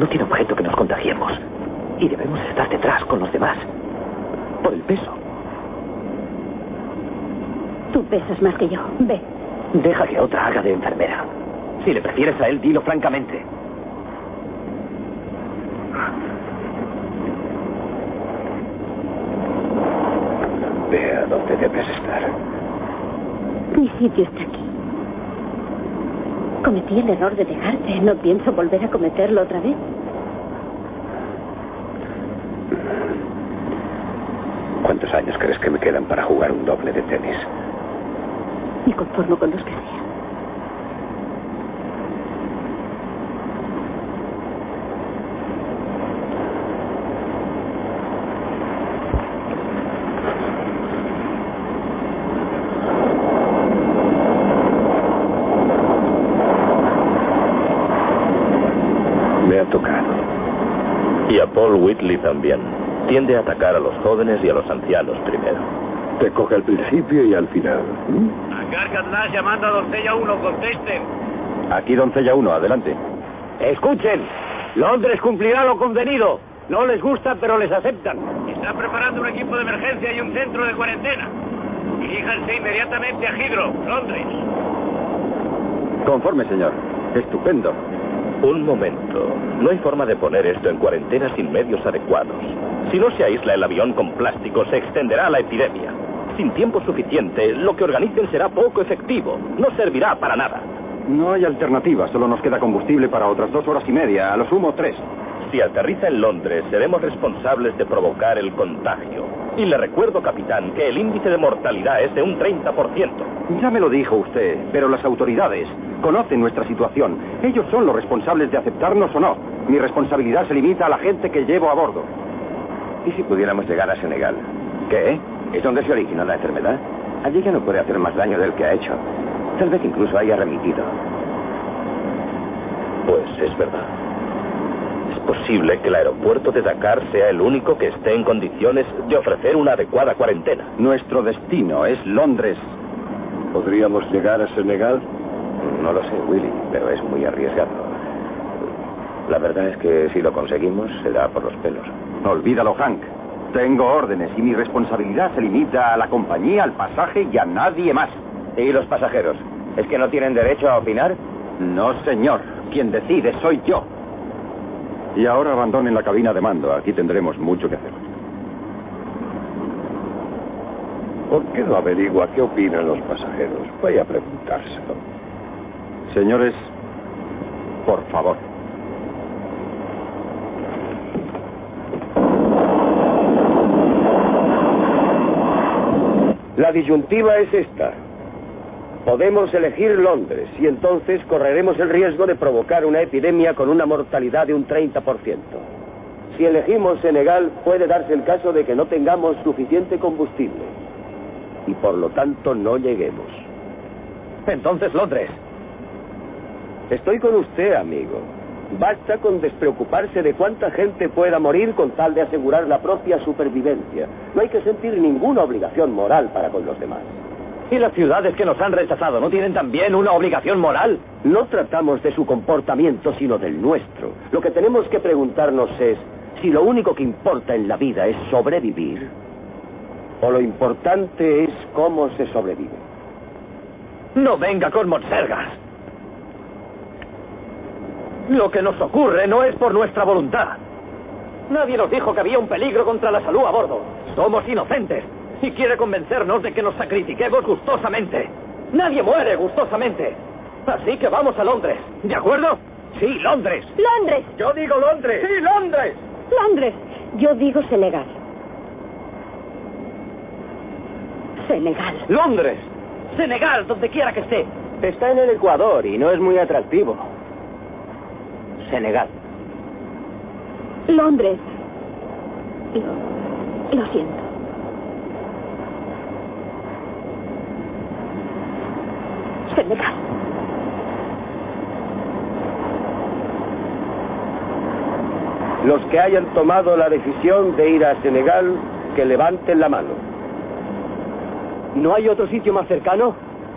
no tiene objeto que nos contagiemos. Y debemos estar detrás con los demás. Por el peso. Más que yo. Ve. Deja que otra haga de enfermera. Si le prefieres a él, dilo francamente. Ve a donde debes estar. Mi sitio está aquí. Cometí el error de dejarte. No pienso volver a cometerlo otra vez. ¿Cuántos años crees que me quedan para jugar un doble de tenis? me conformo con los que sean. Paul Whitley también. Tiende a atacar a los jóvenes y a los ancianos primero. Te coge al principio y al final. ¿eh? Catlash llamando a Doncella 1, contesten. Aquí Doncella 1, adelante. Escuchen, Londres cumplirá lo convenido. No les gusta, pero les aceptan. Está preparando un equipo de emergencia y un centro de cuarentena. Diríjanse inmediatamente a Hydro, Londres. Conforme, señor. Estupendo. Un momento. No hay forma de poner esto en cuarentena sin medios adecuados. Si no se aísla el avión con plástico, se extenderá la epidemia. Sin tiempo suficiente, lo que organicen será poco efectivo. No servirá para nada. No hay alternativa. Solo nos queda combustible para otras dos horas y media. A lo sumo, tres. Si aterriza en Londres, seremos responsables de provocar el contagio. Y le recuerdo, capitán, que el índice de mortalidad es de un 30%. Ya me lo dijo usted, pero las autoridades conocen nuestra situación. Ellos son los responsables de aceptarnos o no. Mi responsabilidad se limita a la gente que llevo a bordo. ¿Y si pudiéramos llegar a Senegal? ¿Qué? ¿Es donde se originó la enfermedad? Allí ya no puede hacer más daño del que ha hecho. Tal vez incluso haya remitido. Pues es verdad. Es posible que el aeropuerto de Dakar sea el único que esté en condiciones de ofrecer una adecuada cuarentena. Nuestro destino es Londres. ¿Podríamos llegar a Senegal? No lo sé, Willy, pero es muy arriesgado. La verdad es que si lo conseguimos será por los pelos. Olvídalo, Hank. Tengo órdenes y mi responsabilidad se limita a la compañía, al pasaje y a nadie más. ¿Y los pasajeros? ¿Es que no tienen derecho a opinar? No, señor. Quien decide soy yo. Y ahora abandonen la cabina de mando. Aquí tendremos mucho que hacer. ¿Por qué no averigua qué opinan los pasajeros? Vaya a preguntárselo. Señores, por favor. La disyuntiva es esta. Podemos elegir Londres y entonces correremos el riesgo de provocar una epidemia con una mortalidad de un 30%. Si elegimos Senegal, puede darse el caso de que no tengamos suficiente combustible y por lo tanto no lleguemos. Entonces Londres. Estoy con usted, amigo. Basta con despreocuparse de cuánta gente pueda morir con tal de asegurar la propia supervivencia. No hay que sentir ninguna obligación moral para con los demás. ¿Y las ciudades que nos han rechazado no tienen también una obligación moral? No tratamos de su comportamiento, sino del nuestro. Lo que tenemos que preguntarnos es si lo único que importa en la vida es sobrevivir o lo importante es cómo se sobrevive. No venga con monsergas. Lo que nos ocurre no es por nuestra voluntad. Nadie nos dijo que había un peligro contra la salud a bordo. Somos inocentes y quiere convencernos de que nos sacrifiquemos gustosamente. Nadie muere gustosamente. Así que vamos a Londres. ¿De acuerdo? Sí, Londres. Londres. Yo digo Londres. Sí, Londres. Londres. Yo digo Senegal. Senegal. Londres. Senegal, donde quiera que esté. Está en el Ecuador y no es muy atractivo. Senegal. Londres. Lo, lo siento. Senegal. Los que hayan tomado la decisión de ir a Senegal, que levanten la mano. ¿No hay otro sitio más cercano?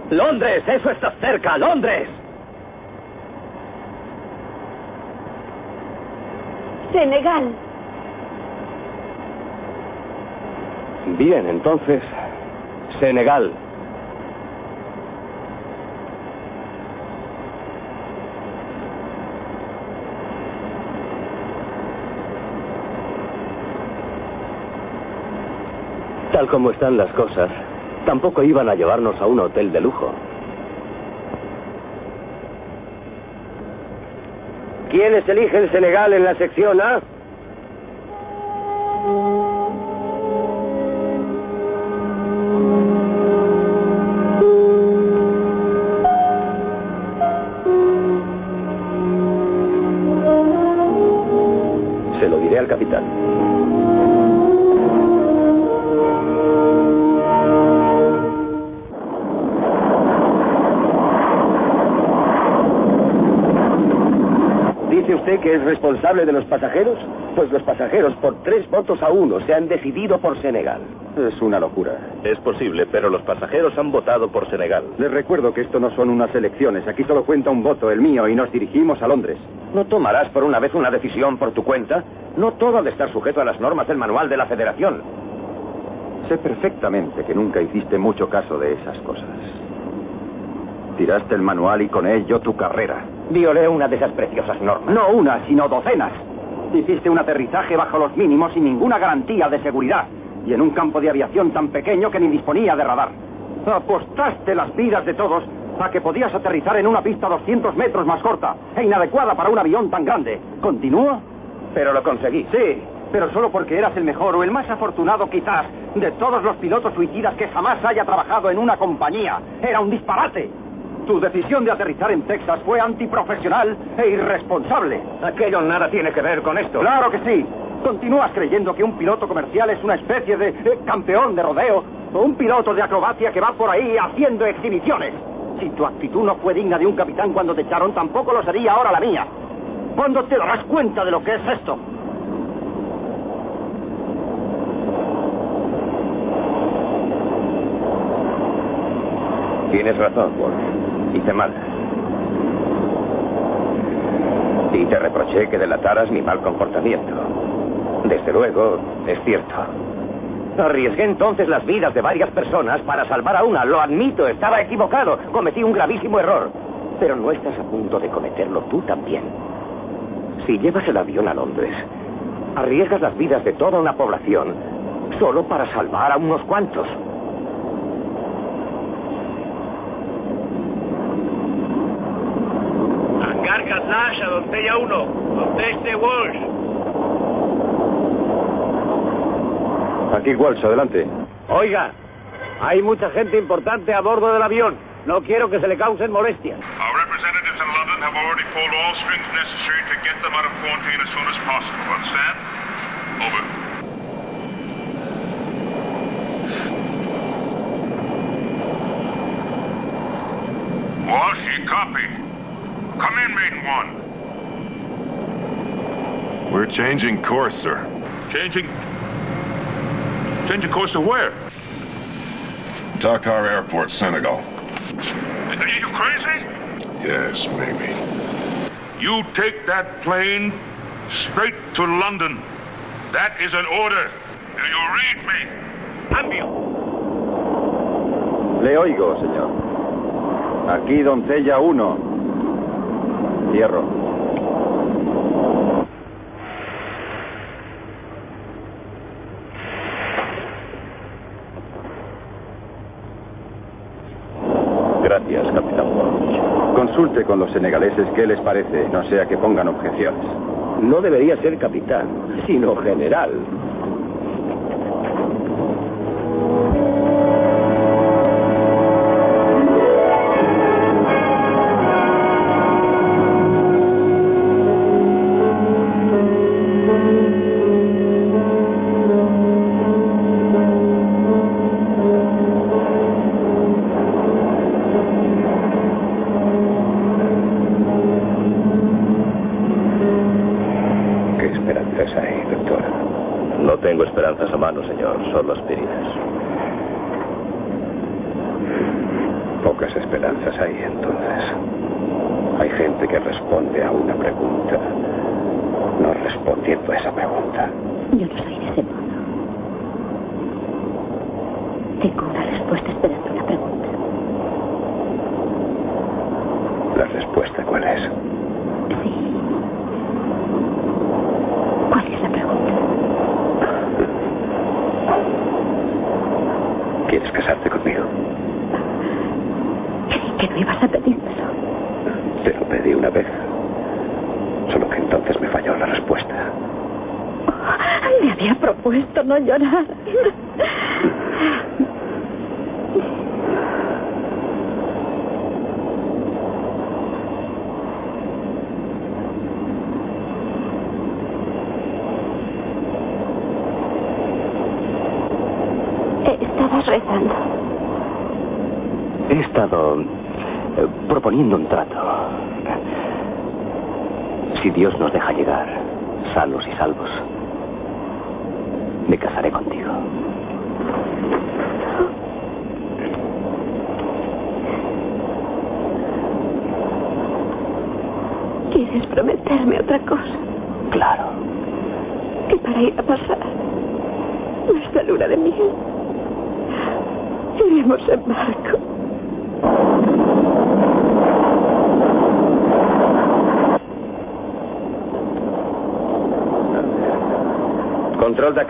Londres, eso está cerca, Londres. Senegal. Bien, entonces, Senegal. Tal como están las cosas, tampoco iban a llevarnos a un hotel de lujo. ¿Quiénes eligen Senegal en la sección A? Dice usted que es responsable de los pasajeros? Pues los pasajeros, por tres votos a uno, se han decidido por Senegal. Es una locura. Es posible, pero los pasajeros han votado por Senegal. Les recuerdo que esto no son unas elecciones. Aquí solo cuenta un voto, el mío, y nos dirigimos a Londres. ¿No tomarás por una vez una decisión por tu cuenta? No todo ha de estar sujeto a las normas del manual de la Federación. Sé perfectamente que nunca hiciste mucho caso de esas cosas. Tiraste el manual y con ello tu carrera. Violé una de esas preciosas normas. No una, sino docenas. Hiciste un aterrizaje bajo los mínimos sin ninguna garantía de seguridad. Y en un campo de aviación tan pequeño que ni disponía de radar. Apostaste las vidas de todos a que podías aterrizar en una pista 200 metros más corta e inadecuada para un avión tan grande. ¿Continúa? Pero lo conseguí. Sí, pero solo porque eras el mejor o el más afortunado quizás de todos los pilotos suicidas que jamás haya trabajado en una compañía. Era un disparate. Tu decisión de aterrizar en Texas fue antiprofesional e irresponsable. Aquello nada tiene que ver con esto. Claro que sí. ¿Continúas creyendo que un piloto comercial es una especie de campeón de rodeo o un piloto de acrobacia que va por ahí haciendo exhibiciones? Si tu actitud no fue digna de un capitán cuando te echaron, tampoco lo sería ahora la mía. ¿Cuándo te darás cuenta de lo que es esto? Tienes razón, Wolf. Hice mal. Y te reproché que delataras mi mal comportamiento. Desde luego, es cierto. Arriesgué entonces las vidas de varias personas para salvar a una. Lo admito, estaba equivocado. Cometí un gravísimo error. Pero no estás a punto de cometerlo tú también. Si llevas el avión a Londres, arriesgas las vidas de toda una población solo para salvar a unos cuantos. Catlash a Doncella 1. Conteste Walsh. Aquí Walsh, adelante. Oiga, hay mucha gente importante a bordo del avión. No quiero que se le causen molestias. Our representatives in London have already pulled all strings necessary to get them out of quarantine as soon as possible. Understand? Over. Walsh, you copy. Come in, Maiden One. We're changing course, sir. Changing? Changing course to where? Dakar Airport, Senegal. Are you crazy? Yes, maybe. You take that plane straight to London. That is an order. Do you read me? Cambio. Le oigo, señor. Aquí Doncella 1. Cierro. Gracias, capitán. Consulte con los senegaleses qué les parece, no sea que pongan objeciones. No debería ser capitán, sino general.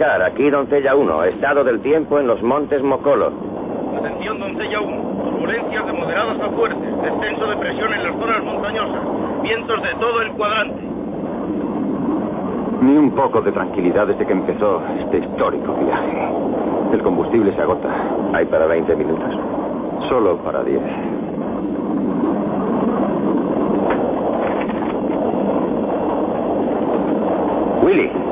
Aquí Doncella 1, estado del tiempo en los montes Mocolo. Atención, doncella 1. Turbulencias de moderadas a fuertes. Descenso de presión en las zonas montañosas. Vientos de todo el cuadrante. Ni un poco de tranquilidad desde que empezó este histórico viaje. El combustible se agota. ¿Hay para 20 minutos? Solo para 10. Willy,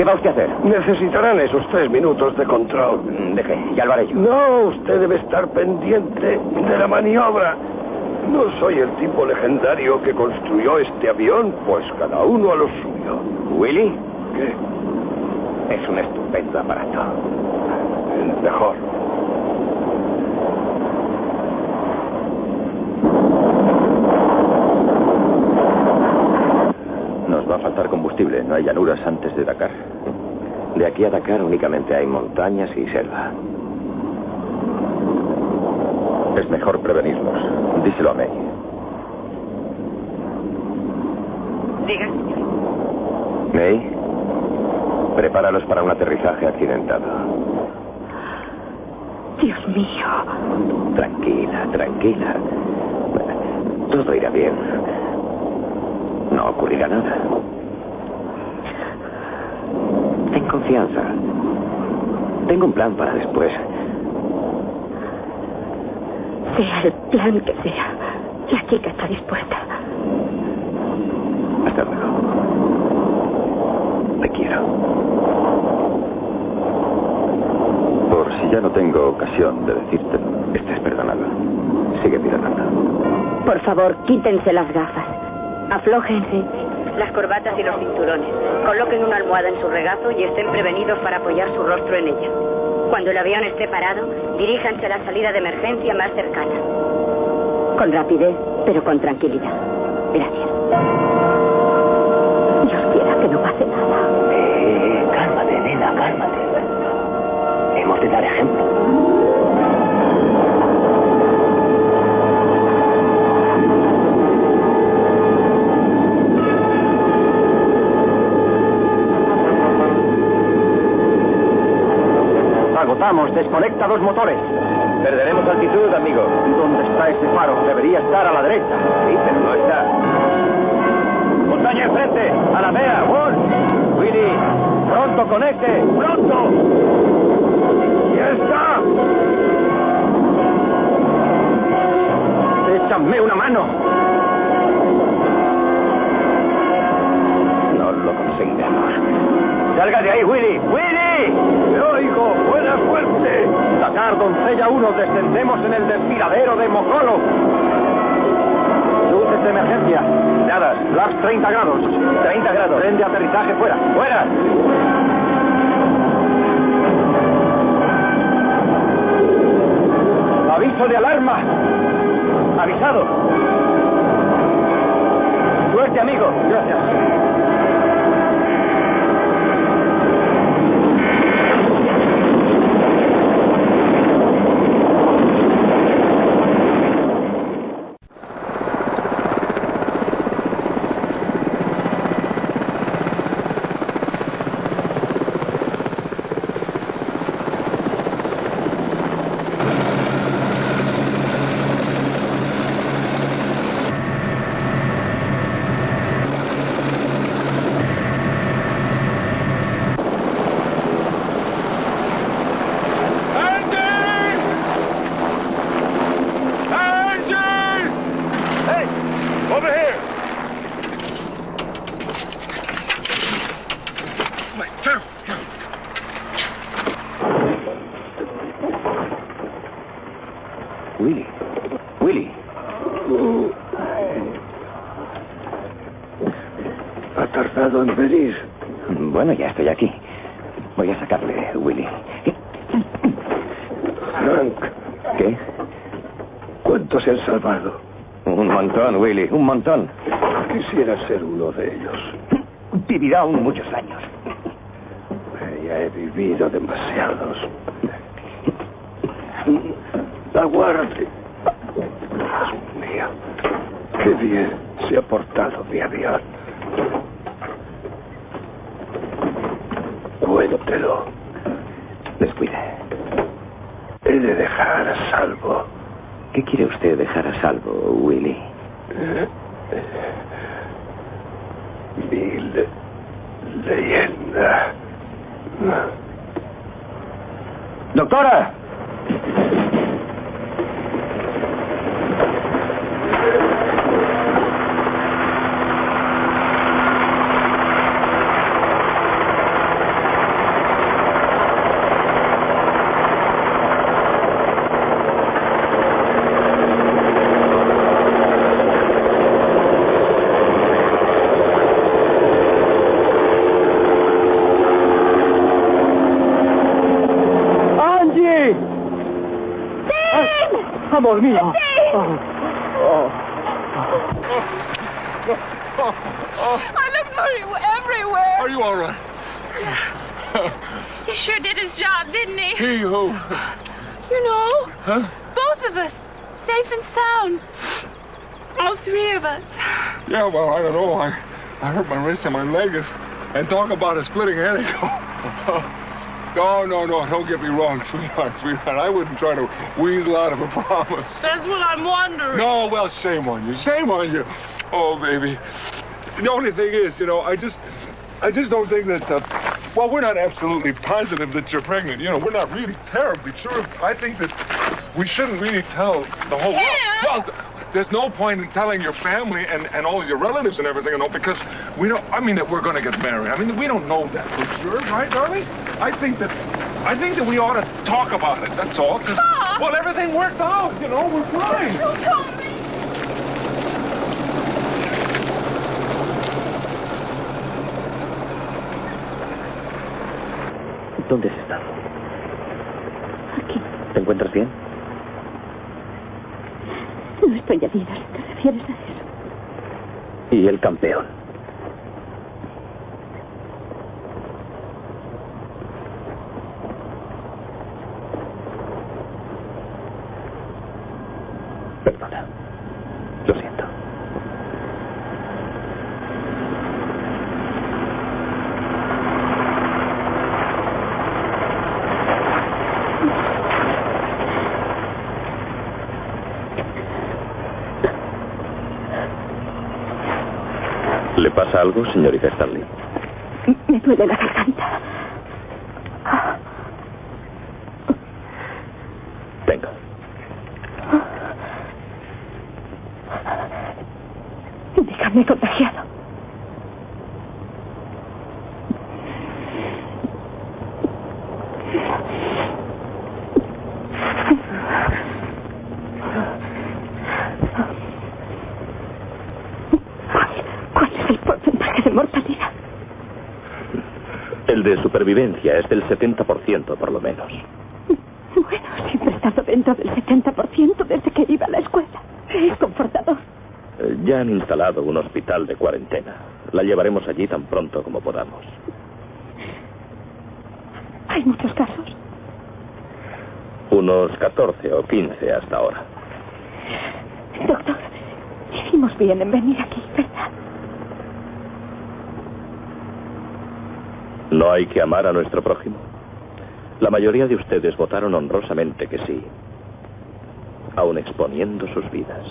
¿qué va usted a hacer? Necesitarán esos tres minutos de control. Mm, Deje, ya lo haré yo. No, usted debe estar pendiente de la maniobra. No soy el tipo legendario que construyó este avión, pues cada uno a lo suyo. ¿Willy? ¿Qué? Es un estupendo aparato. Mejor. Nos va a faltar combustible. No hay llanuras antes de Dakar. De aquí a Dakar únicamente hay montañas y selva. Es mejor prevenirnos. Díselo a May. Diga, May, prepáralos para un aterrizaje accidentado. Dios mío. Tranquila, tranquila. Todo irá bien. No ocurrirá nada. Ten confianza. Tengo un plan para después. Sea el plan que sea, la chica está dispuesta. Hasta luego. Te quiero. Por si ya no tengo ocasión de decírtelo. Estés perdonado. Sigue perdonando. por favor, quítense las gafas. Aflójense las corbatas y los cinturones. Coloquen una almohada en su regazo y estén prevenidos para apoyar su rostro en ella. Cuando el avión esté parado, diríjanse a la salida de emergencia más cercana. Con rapidez, pero con tranquilidad. Gracias. Dios quiera que no pase nada. Eh, cálmate, nena, cálmate. Hemos de dar ejemplo. Agotamos, desconecta dos motores. Perderemos altitud, amigo. ¿Dónde está ese faro? Debería estar a la derecha. Sí, pero no está. Montaña enfrente, a la vea, Wolf. Willy, pronto conecte, pronto. ¡Ya está! Échame una mano. No lo conseguiremos. Salga de ahí, Willy. ¡Willy! ¡Te oigo! ¡Buena suerte! Dakar, doncella 1, descendemos en el desfiladero de Mocolo. Luces de emergencia. Dadas, flaps 30 grados. 30 grados. Tren de aterrizaje fuera. ¡Fuera! Aviso de alarma. Avisado. Suerte, amigo. Gracias. Vivirá aún muchos años. Ya he vivido demasiados. He? He who? You know, Huh? both of us, safe and sound. All three of us. Yeah, well, I don't know. I, I hurt my wrist and my leg is, and talk about a splitting headache. no, no, no, don't get me wrong, sweetheart, sweetheart. I wouldn't try to weasel out of a promise. That's what I'm wondering. No, well, shame on you, shame on you. Oh, baby. The only thing is, you know, I just, I just don't think that. Uh, well, we're not absolutely positive that you're pregnant. You know, we're not really terribly sure. I think that we shouldn't really tell the whole world. Well, th- there's no point in telling your family and, and all your relatives and everything, you know, because we don't. I mean, that we're going to get married. I mean, we don't know that for sure, right, darling? I think that. I think that we ought to talk about it. That's all. 'cause, well, everything worked out. You know, we're fine. ¿Dónde has estado? ¿Te encuentras bien? No estoy herida, te refieres a eso. ¿Y el campeón? Perdona. Pasa algo, señorita Starling? Me duele la garganta. Venga. Déjame contagiado. ¿Cuál es el porcentaje de mortalidad? El de supervivencia es del 70% por lo menos. Bueno, siempre he estado dentro del 70% desde que iba a la escuela. Es confortador. Eh, Ya han instalado un hospital de cuarentena. La llevaremos allí tan pronto como podamos. Hay muchos casos. Unos 14 o 15 hasta ahora. Doctor, hicimos bien en venir aquí, ¿verdad? ¿No hay que amar a nuestro prójimo? La mayoría de ustedes votaron honrosamente que sí, aun exponiendo sus vidas.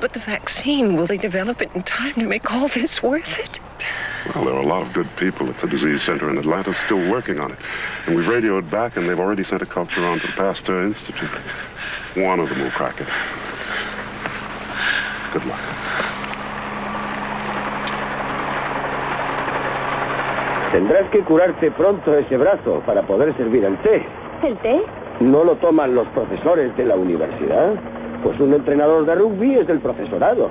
But the vaccine, will they develop it in time to make all this worth it? Well, there are a lot of good people at the disease center in Atlanta still working on it. And we've radioed back, and they've already sent a culture on to the Pasteur Institute. One of them will crack it. Good luck. Tendrás que curarte pronto ese brazo para poder servir el té. ¿El té? ¿No lo toman los profesores de la universidad? Pues un entrenador de rugby es del profesorado.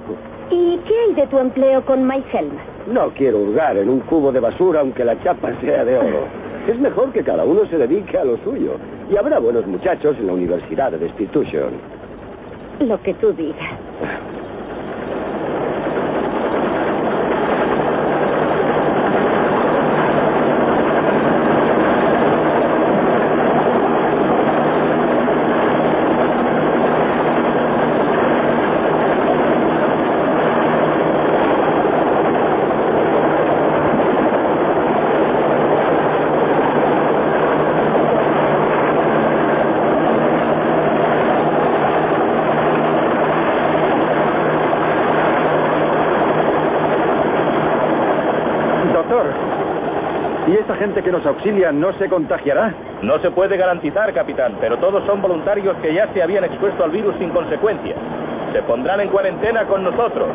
¿Y qué hay de tu empleo con Mike? No quiero hurgar en un cubo de basura aunque la chapa sea de oro. Es mejor que cada uno se dedique a lo suyo. Y habrá buenos muchachos en la Universidad de Destitution. Lo que tú digas. Doctor, ¿y esta gente que nos auxilia no se contagiará? No se puede garantizar, capitán, pero todos son voluntarios que ya se habían expuesto al virus sin consecuencias. Se pondrán en cuarentena con nosotros.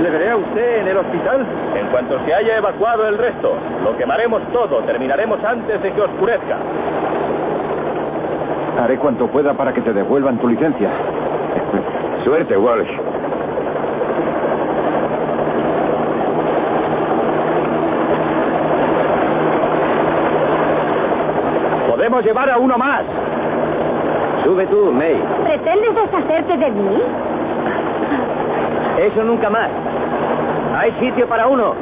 ¿Le veré a usted en el hospital? En cuanto se haya evacuado el resto, lo quemaremos todo. Terminaremos antes de que oscurezca. Haré cuanto pueda para que te devuelvan tu licencia. Suerte, Walsh. Podemos llevar a uno más. Sube tú, May. ¿Pretendes deshacerte de mí? Eso nunca más. Hay sitio para uno.